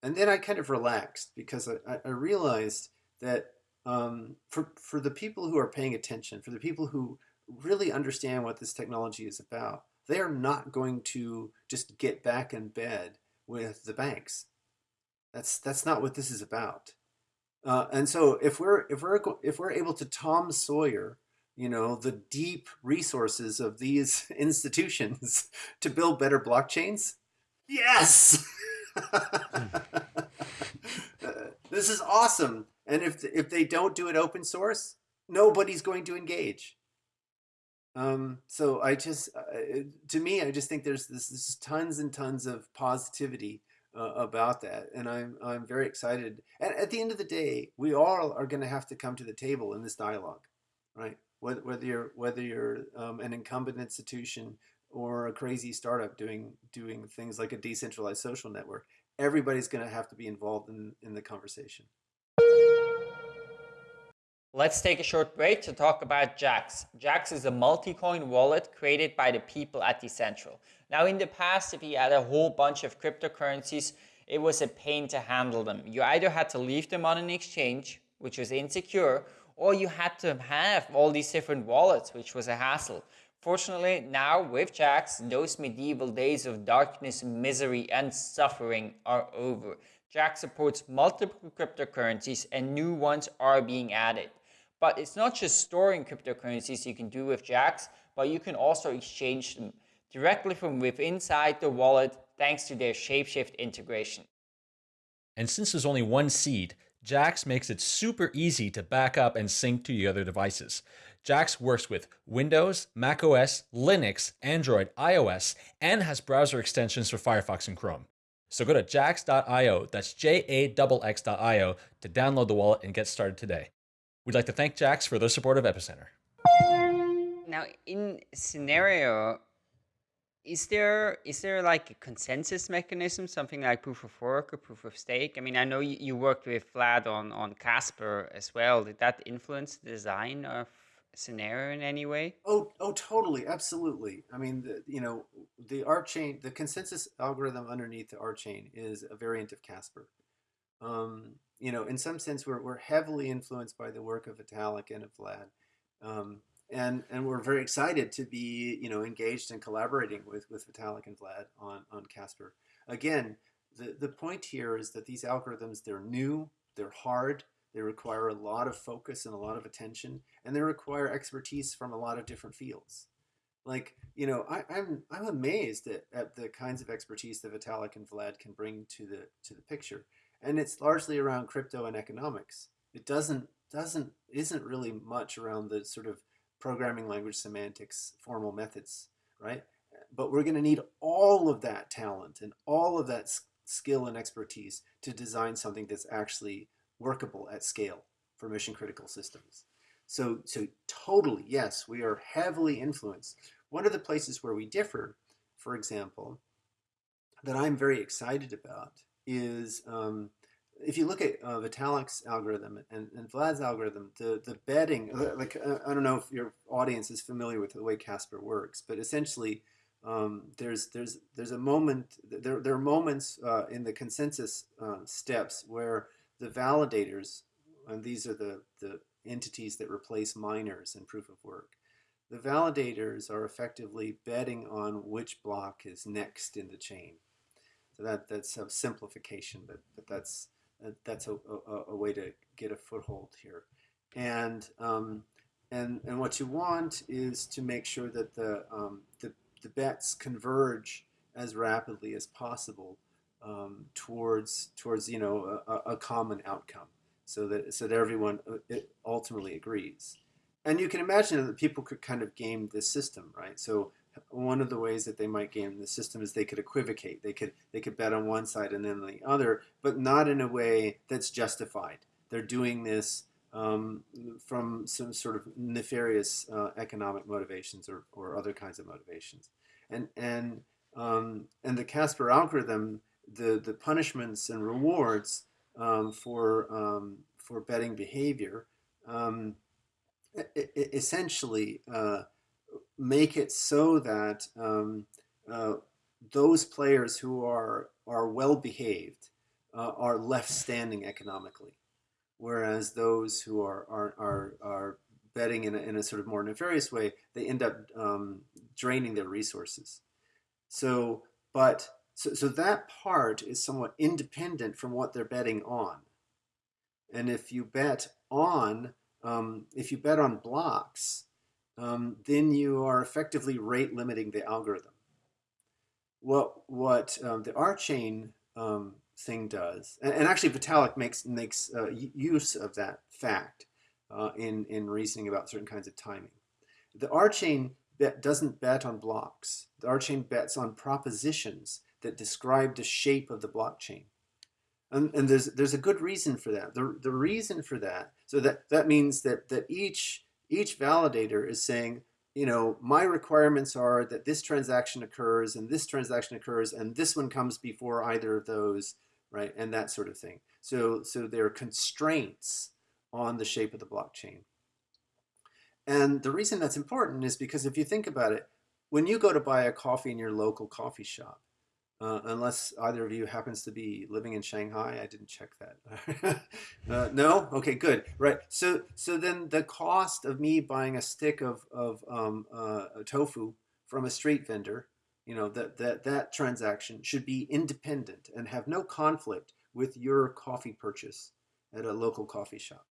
and then I kind of relaxed because I, I realized that um, for for the people who are paying attention, for the people who really understand what this technology is about, they're not going to just get back in bed with the banks. That's that's not what this is about. Uh, and so if we're if we're if we're able to Tom Sawyer, you know, the deep resources of these institutions to build better blockchains, yes, this is awesome. And if if they don't do it open source, nobody's going to engage. Um, so I just, uh, to me, I just think there's this, this tons and tons of positivity uh, about that, and I'm I'm very excited. And at the end of the day, we all are going to have to come to the table in this dialogue, right? Whether, you're whether you're um, an incumbent institution or a crazy startup doing doing things like a decentralized social network, everybody's going to have to be involved in in the conversation. Let's take a short break to talk about Jaxx. Jaxx is a multi-coin wallet created by the people at Decentral. Now in the past, if you had a whole bunch of cryptocurrencies, it was a pain to handle them. You either had to leave them on an exchange, which was insecure, or you had to have all these different wallets, which was a hassle. Fortunately, now with Jaxx, those medieval days of darkness, misery, and suffering are over. Jaxx supports multiple cryptocurrencies and new ones are being added. But it's not just storing cryptocurrencies you can do with Jaxx, but you can also exchange them directly from within inside the wallet thanks to their Shapeshift integration. And since there's only one seed, Jaxx makes it super easy to back up and sync to your other devices. Jaxx works with Windows, macOS, Linux, Android, iOS, and has browser extensions for Firefox and Chrome. So go to jaxx.io, that's J-A-X-X.io, to download the wallet and get started today. We'd like to thank Jaxx for their support of Epicenter. Now, in Synereo, is there is there like a consensus mechanism, something like proof of work or proof of stake? I mean, I know you, you worked with Vlad on on Casper as well. Did that influence the design of Synereo in any way? Oh, oh, totally, absolutely. I mean, the, you know, the RChain, the consensus algorithm underneath the RChain is a variant of Casper. Um, you know, in some sense, we're, we're heavily influenced by the work of Vitalik and of Vlad. Um, and, and we're very excited to be, you know, engaged and collaborating with, with Vitalik and Vlad on, on Casper. Again, the, the point here is that these algorithms, they're new, they're hard, they require a lot of focus and a lot of attention, and they require expertise from a lot of different fields. Like, you know, I, am I'm, I'm amazed at, at the kinds of expertise that Vitalik and Vlad can bring to the to the picture and it's largely around crypto and economics. It doesn't doesn't isn't really much around the sort of programming language semantics, formal methods, right? But we're going to need all of that talent and all of that skill and expertise to design something that's actually workable at scale for mission critical systems. So, so totally, yes, we are heavily influenced. One of the places where we differ, for example, that I'm very excited about is um, if you look at uh, Vitalik's algorithm and, and Vlad's algorithm, the, the betting, uh, like, uh, I don't know if your audience is familiar with the way Casper works, but essentially um, there's, there's, there's a moment, there, there are moments uh, in the consensus uh, steps where the validators, and these are the, the entities that replace miners in proof of work, the validators are effectively betting on which block is next in the chain. So that that's a simplification, but but that's that's a, a, a, way to get a foothold here. And um, and and what you want is to make sure that the um, the, the bets converge as rapidly as possible um, towards towards you know a, a, common outcome, so that so that everyone uh, ultimately agrees. And you can imagine that people could kind of game this system, right? So one of the ways that they might game the system is they could equivocate. They could they could bet on one side and then the other, but not in a way that's justified. They're doing this um, from some sort of nefarious uh, economic motivations or, or other kinds of motivations. And and um, and the Casper algorithm, the the punishments and rewards um, for um, for betting behavior, um, essentially. Uh, make it so that um, uh, those players who are are well behaved uh, are left standing economically, whereas those who are are are, are betting in a, in a sort of more nefarious way, they end up um, draining their resources. So, but so, so that part is somewhat independent from what they're betting on. And if you bet on, um, if you bet on blocks, um, then you are effectively rate limiting the algorithm. What what um, the RChain um, thing does, and, and, actually Vitalik makes makes uh, use of that fact uh, in in reasoning about certain kinds of timing. The RChain bet doesn't bet on blocks. The RChain bets on propositions that describe the shape of the blockchain. And, and there's there's a good reason for that. The, the reason for that, so that, that means that, that each each validator is saying, you know, my requirements are that this transaction occurs and this transaction occurs and this one comes before either of those, right? And that sort of thing. So, so there are constraints on the shape of the blockchain. And the reason that's important is because if you think about it, when you go to buy a coffee in your local coffee shop, uh, unless either of you happens to be living in Shanghai. I didn't check that. uh, no? Okay, good. Right. So so then the cost of me buying a stick of, of um, uh, tofu from a street vendor, you know, that, that, that transaction should be independent and have no conflict with your coffee purchase at a local coffee shop.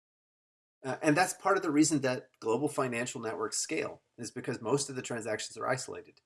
Uh, and that's part of the reason that global financial networks scale is because most of the transactions are isolated,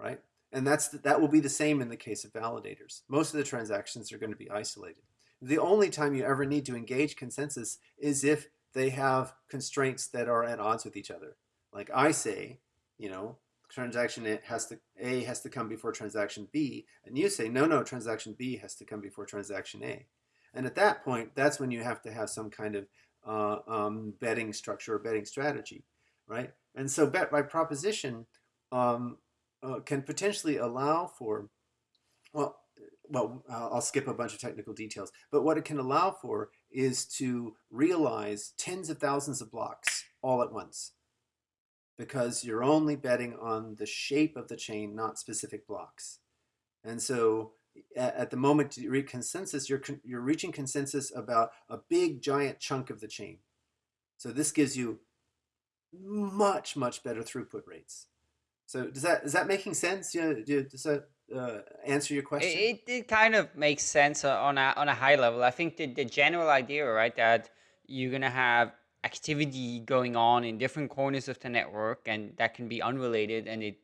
right? And that's that will be the same in the case of validators. Most of the transactions are going to be isolated. The only time you ever need to engage consensus is if they have constraints that are at odds with each other. Like I say, you know, transaction A has to A has to come before transaction B, and you say no, no, transaction B has to come before transaction A. And at that point, that's when you have to have some kind of uh, um, betting structure or betting strategy, right? And so bet by proposition um, uh, can potentially allow for, well, well, I'll skip a bunch of technical details, but what it can allow for is to realize tens of thousands of blocks all at once because you're only betting on the shape of the chain, not specific blocks. And so at the moment you reach consensus, you're, you're reaching consensus about a big giant chunk of the chain. So this gives you much, much better throughput rates. So does that is that making sense? Yeah, does that uh, answer your question? It, it kind of makes sense on a on a high level. I think the the general idea, right, that you're gonna have activity going on in different corners of the network, and that can be unrelated, and it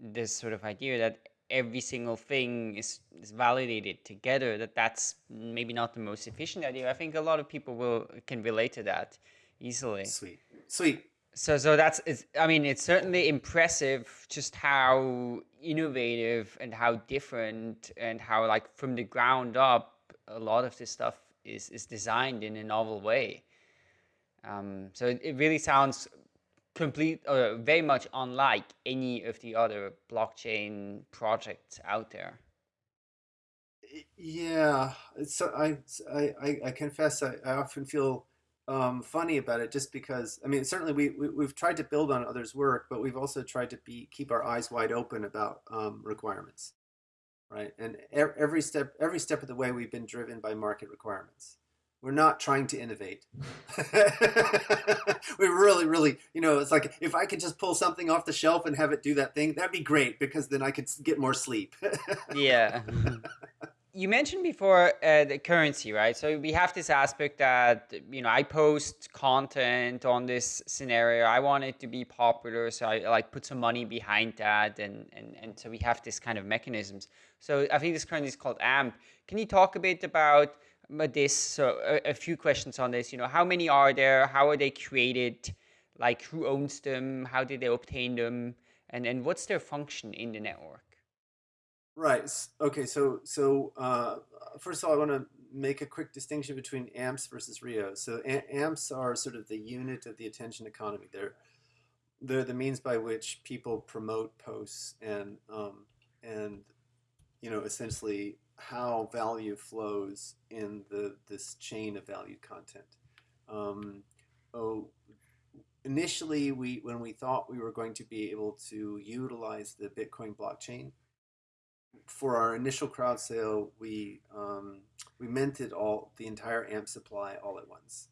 this sort of idea that every single thing is, is validated together that that's maybe not the most efficient idea i think a lot of people will can relate to that easily sweet sweet so so that's it's, i mean it's certainly impressive just how innovative and how different and how like from the ground up a lot of this stuff is is designed in a novel way. Um, so it, it really sounds complete or uh, very much unlike any of the other blockchain projects out there. Yeah so i i i confess i, I often feel um, funny about it just because I mean certainly we, we have tried to build on others' work, but we've also tried to be keep our eyes wide open about um, requirements, right? And every step every step of the way we've been driven by market requirements. We're not trying to innovate. we really, really, you know, it's like if I could just pull something off the shelf and have it do that thing, that'd be great because then I could get more sleep. yeah. You mentioned before uh, the currency, right? So we have this aspect that you know I post content on this Synereo. I want it to be popular, so I like put some money behind that, and and and so we have this kind of mechanisms. So I think this currency is called AMP. Can you talk a bit about this? So a, a few questions on this. You know, how many are there? How are they created? Like who owns them? How did they obtain them? And and what's their function in the network? Right. Okay. So so uh, first of all, I want to make a quick distinction between AMPs versus RIOs. So AMPs are sort of the unit of the attention economy. They're they're the means by which people promote posts and um, and you know essentially how value flows in the this chain of valued content. Um, oh, initially, we when we thought we were going to be able to utilize the Bitcoin blockchain for our initial crowd sale, we um, we minted all the entire AMP supply all at once,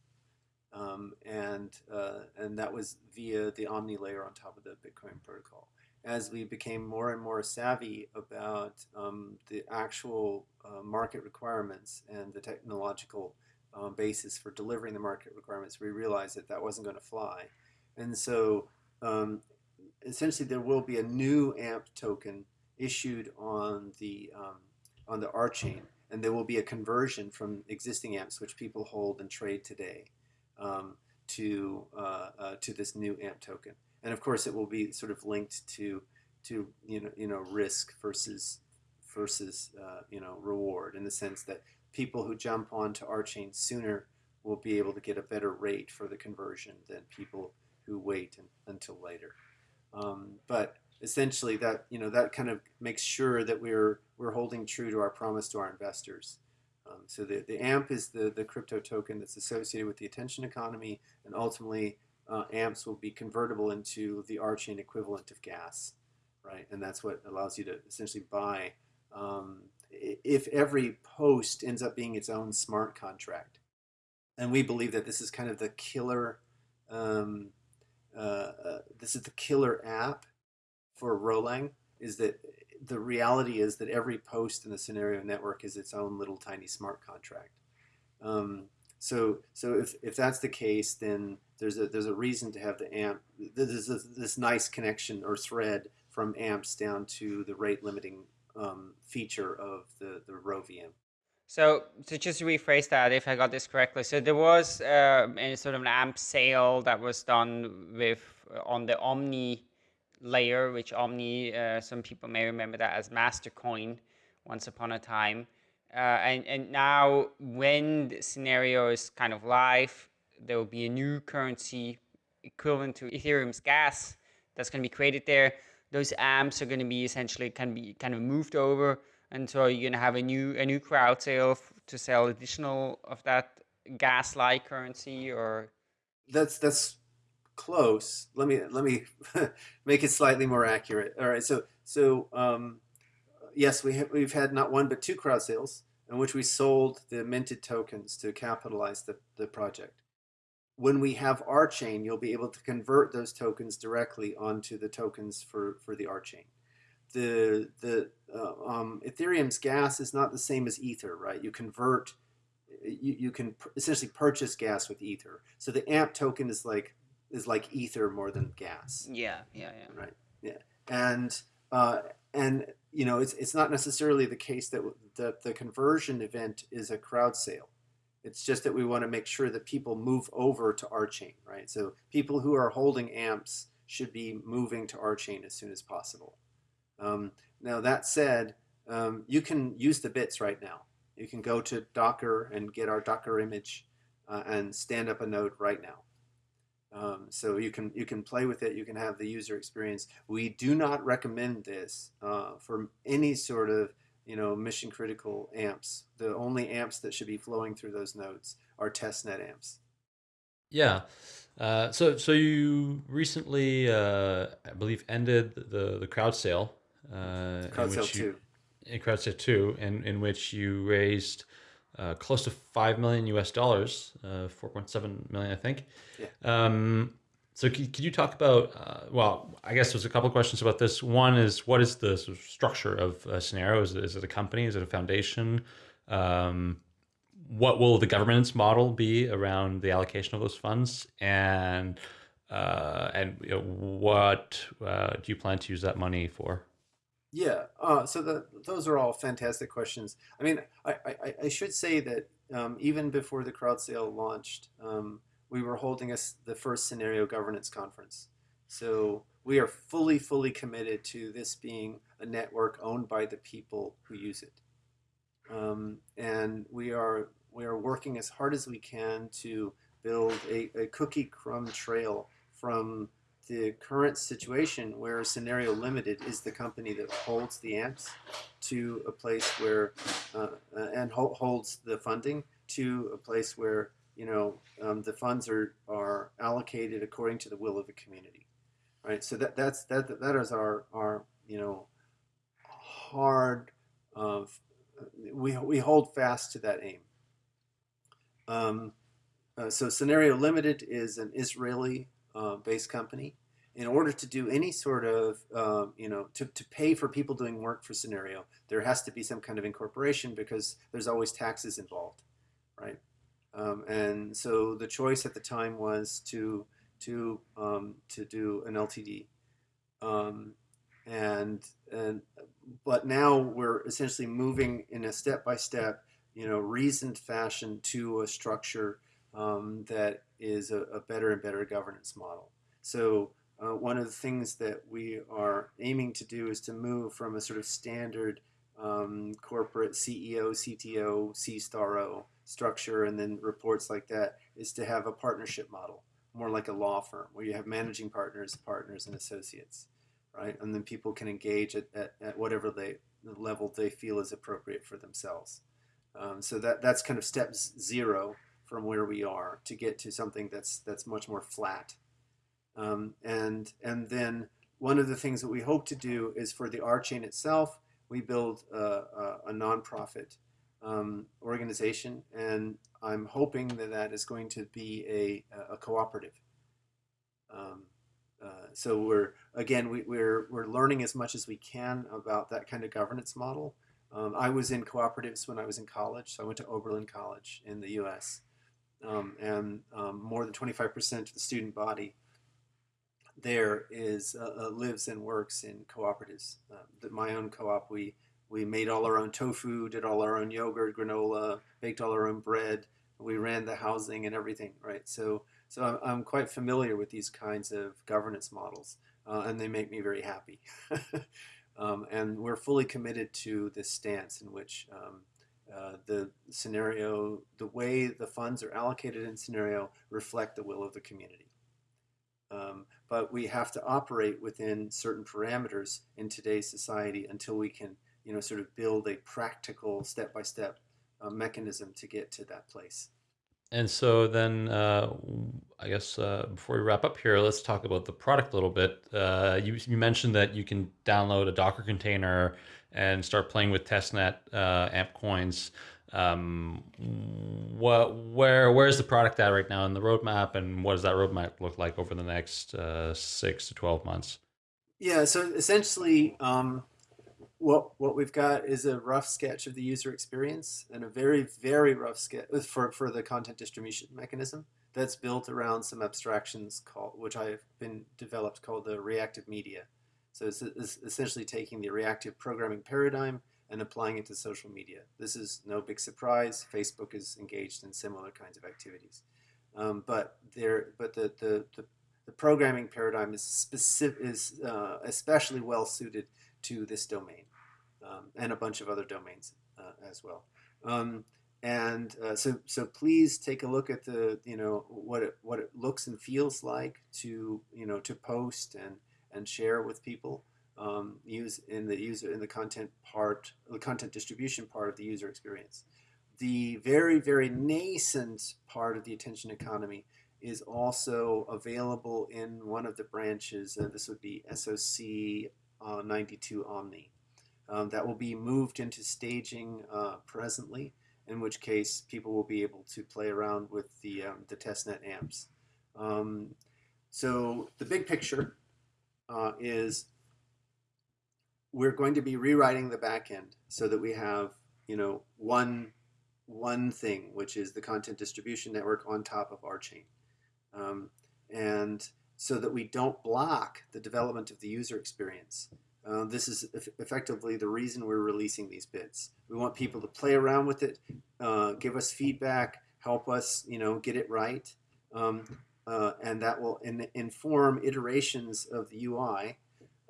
um, and uh, and that was via the Omni layer on top of the Bitcoin protocol. As we became more and more savvy about um, the actual uh, market requirements and the technological um, basis for delivering the market requirements, we realized that that wasn't going to fly, and so um, essentially there will be a new AMP token issued on the um, on the RChain, and there will be a conversion from existing amps which people hold and trade today um, to uh, uh, to this new amp token. And of course, it will be sort of linked to to you know you know risk versus versus uh, you know reward in the sense that people who jump onto RChain sooner will be able to get a better rate for the conversion than people who wait until later. Um, but essentially that you know that kind of makes sure that we're we're holding true to our promise to our investors. Um, so the, the AMP is the, the crypto token that's associated with the attention economy, and ultimately uh, AMPs will be convertible into the RChain equivalent of gas, right? And that's what allows you to essentially buy. Um, if every post ends up being its own smart contract, and we believe that this is kind of the killer, um, uh, uh, this is the killer app for Erlang is that the reality is that every post in the Synereo network is its own little tiny smart contract. Um, so, so if, if that's the case, then there's a there's a reason to have the AMP. There's this, this nice connection or thread from AMPs down to the rate limiting um, feature of the the Rho VM. So to just rephrase that, if I got this correctly, so there was uh, a sort of an AMP sale that was done with on the Omni layer, which Omni, uh, some people may remember that as Mastercoin once upon a time. Uh, and, and now when the Synereo is kind of live, there will be a new currency equivalent to Ethereum's gas that's going to be created there. Those amps are going to be essentially can be kind of moved over, and so you're going to have a new a new crowd sale to sell additional of that gas-like currency, or that's that's close. Let me let me make it slightly more accurate. All right, so so um, yes, we have, we've had not one but two crowd sales in which we sold the minted tokens to capitalize the, the project. When we have our chain, you'll be able to convert those tokens directly onto the tokens for for the RChain. The the uh, um, Ethereum's gas is not the same as Ether, right? You convert you, you can essentially purchase gas with ether so the amp token is like is like ether more than gas. Yeah, yeah, yeah. Right. Yeah, and uh, and you know it's it's not necessarily the case that that the conversion event is a crowd sale. It's just that we want to make sure that people move over to our chain, right? So people who are holding amps should be moving to our chain as soon as possible. Um, now that said, um, you can use the bits right now. You can go to Docker and get our Docker image uh, and stand up a node right now. Um, so you can you can play with it. You can have the user experience. We do not recommend this uh, for any sort of you know mission critical amps. The only amps that should be flowing through those nodes are testnet amps. Yeah. Uh, so so you recently, uh, I believe, ended the the crowd sale. Uh, crowd sale you, two. In crowd sale two, in in which you raised uh, close to five million U.S. dollars, uh, four point seven million, I think. Yeah. Um, So could, you talk about, uh, well, I guess there's a couple questions about this. One is what is the sort of structure of a Synereo? Is it, is it a company? Is it a foundation? Um, what will the governance model be around the allocation of those funds? And uh, and you know, what uh, do you plan to use that money for? Yeah, uh, so the, those are all fantastic questions. I mean, I, I, I should say that um, even before the crowd sale launched, um, we were holding us the first Synereo governance conference. So we are fully, fully committed to this being a network owned by the people who use it. Um, and we are we are working as hard as we can to build a, a cookie crumb trail from the current situation where Synereo Limited is the company that holds the amps to a place where uh, uh and ho holds the funding to a place where you know, um, the funds are, are allocated according to the will of the community, right? So that, that's, that, that is our, our, you know, hard, uh, we, we hold fast to that aim. Um, uh, so Synereo Limited is an Israeli uh, based company. In order to do any sort of, uh, you know, to, to pay for people doing work for Synereo, there has to be some kind of incorporation because there's always taxes involved, right? Um, and so the choice at the time was to to um, to do an LTD, um, and and but now we're essentially moving in a step by step, you know, reasoned fashion to a structure um, that is a, a, better and better governance model. So. Uh, one of the things that we are aiming to do is to move from a sort of standard um, corporate CEO, CTO, C star O structure and then reports like that is to have a partnership model, more like a law firm where you have managing partners, partners, and associates, right? And then people can engage at, at, at whatever they the level they feel is appropriate for themselves. Um, so that that's kind of step zero from where we are to get to something that's that's much more flat. Um, and and then one of the things that we hope to do is for the RChain itself, we build a, a, a nonprofit um, organization, and I'm hoping that that is going to be a, a cooperative. Um, uh, so we're again we, we're we're learning as much as we can about that kind of governance model. Um, I was in cooperatives when I was in college, so I went to Oberlin College in the U.S. Um, and um, more than 25% of the student body there is uh, uh, lives and works in cooperatives. Uh, my own co-op, we we made all our own tofu, did all our own yogurt, granola, baked all our own bread. We ran the housing and everything, right? So, so I'm, I'm quite familiar with these kinds of governance models, uh, and they make me very happy. um, and we're fully committed to this stance in which um, uh, the Synereo, the way the funds are allocated in Synereo reflect the will of the community. Um, but we have to operate within certain parameters in today's society until we can you know, sort of build a practical step-by-step uh, mechanism to get to that place. And so then, uh, I guess uh, before we wrap up here, let's talk about the product a little bit. Uh, you, you, mentioned that you can download a Docker container and start playing with testnet uh, amp coins. Um, what, where, where is the product at right now in the roadmap, and what does that roadmap look like over the next uh, six to twelve months? Yeah, so essentially, um, what what we've got is a rough sketch of the user experience and a very very rough sketch uh, for for the content distribution mechanism that's built around some abstractions called which I've been developed called the reactive media. So it's, it's essentially taking the reactive programming paradigm and applying it to social media. This is no big surprise. Facebook is engaged in similar kinds of activities, um, but there but the the, the the programming paradigm is specific is uh, especially well suited to this domain um, and a bunch of other domains uh, as well. Um, and uh, so, so please take a look at the, you know, what it, what it looks and feels like to, you know, to post and, and share with people. Um, use in the user in the content part, the content distribution part of the user experience. The very, very nascent part of the attention economy is also available in one of the branches. Uh, this would be SOC uh, 92 Omni. Um, that will be moved into staging uh, presently, in which case people will be able to play around with the, um, the testnet amps. Um, so the big picture uh, is we're going to be rewriting the backend so that we have, you know, one one thing, which is the content distribution network on top of RChain. Um, and so that we don't block the development of the user experience. Uh, this is effectively the reason we're releasing these bits. We want people to play around with it, uh, give us feedback, help us, you know, get it right, um, uh, and that will in inform iterations of the UI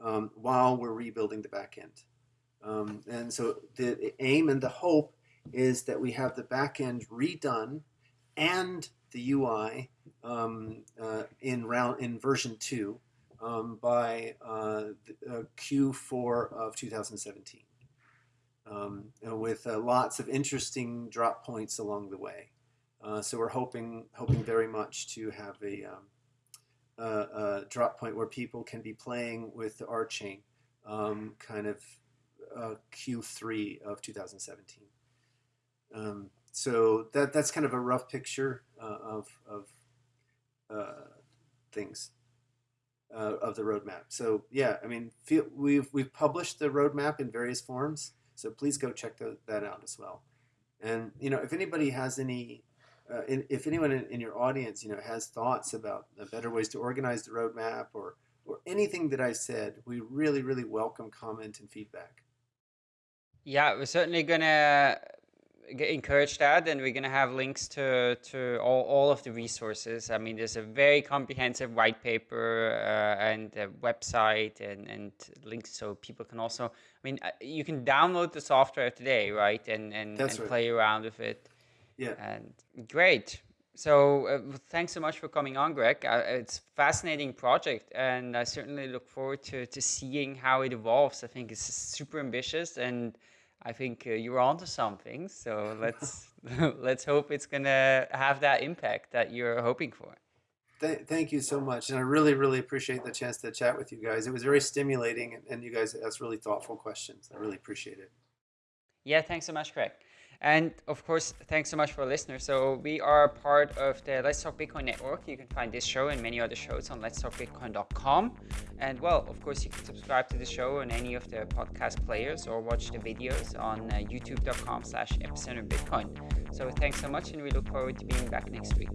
um, while we're rebuilding the backend. Um, and so the aim and the hope is that we have the backend redone and the UI um, uh, in round in version two um, by uh, uh, Q4 of 2017, um, with uh, lots of interesting drop points along the way. Uh, so we're hoping hoping very much to have a, um, a, a, drop point where people can be playing with the RChain, um, kind of uh, Q3 of 2017. Um, so that that's kind of a rough picture uh, of of things uh, of the roadmap. So yeah, I mean, feel, we've we've published the roadmap in various forms. So please go check the, that out as well. And you know, if anybody has any, uh, in, if anyone in, in, your audience, you know, has thoughts about better ways to organize the roadmap or or anything that I said, we really really welcome comment and feedback. Yeah, we're certainly gonna encourage that and we're going to have links to to all, all of the resources i mean there's a very comprehensive white paper uh, and a website and and links so people can also i mean uh, you can download the software today right and and, and right. play around with it yeah and great so uh, thanks so much for coming on greg uh, it's fascinating project and i certainly look forward to to seeing how it evolves i think it's super ambitious and I think uh, you're onto something. So let's let's hope it's gonna have that impact that you're hoping for. Th thank you so much, and I really really appreciate the chance to chat with you guys. It was very stimulating, and, and you guys asked really thoughtful questions. I really appreciate it. Yeah, thanks so much, Greg. And of course, thanks so much for listening. So we are part of the Let's Talk Bitcoin network. You can find this show and many other shows on letstalkbitcoin.com. And well, of course, you can subscribe to the show on any of the podcast players or watch the videos on uh, youtube.com slash epicenter Bitcoin. So thanks so much and we look forward to being back next week.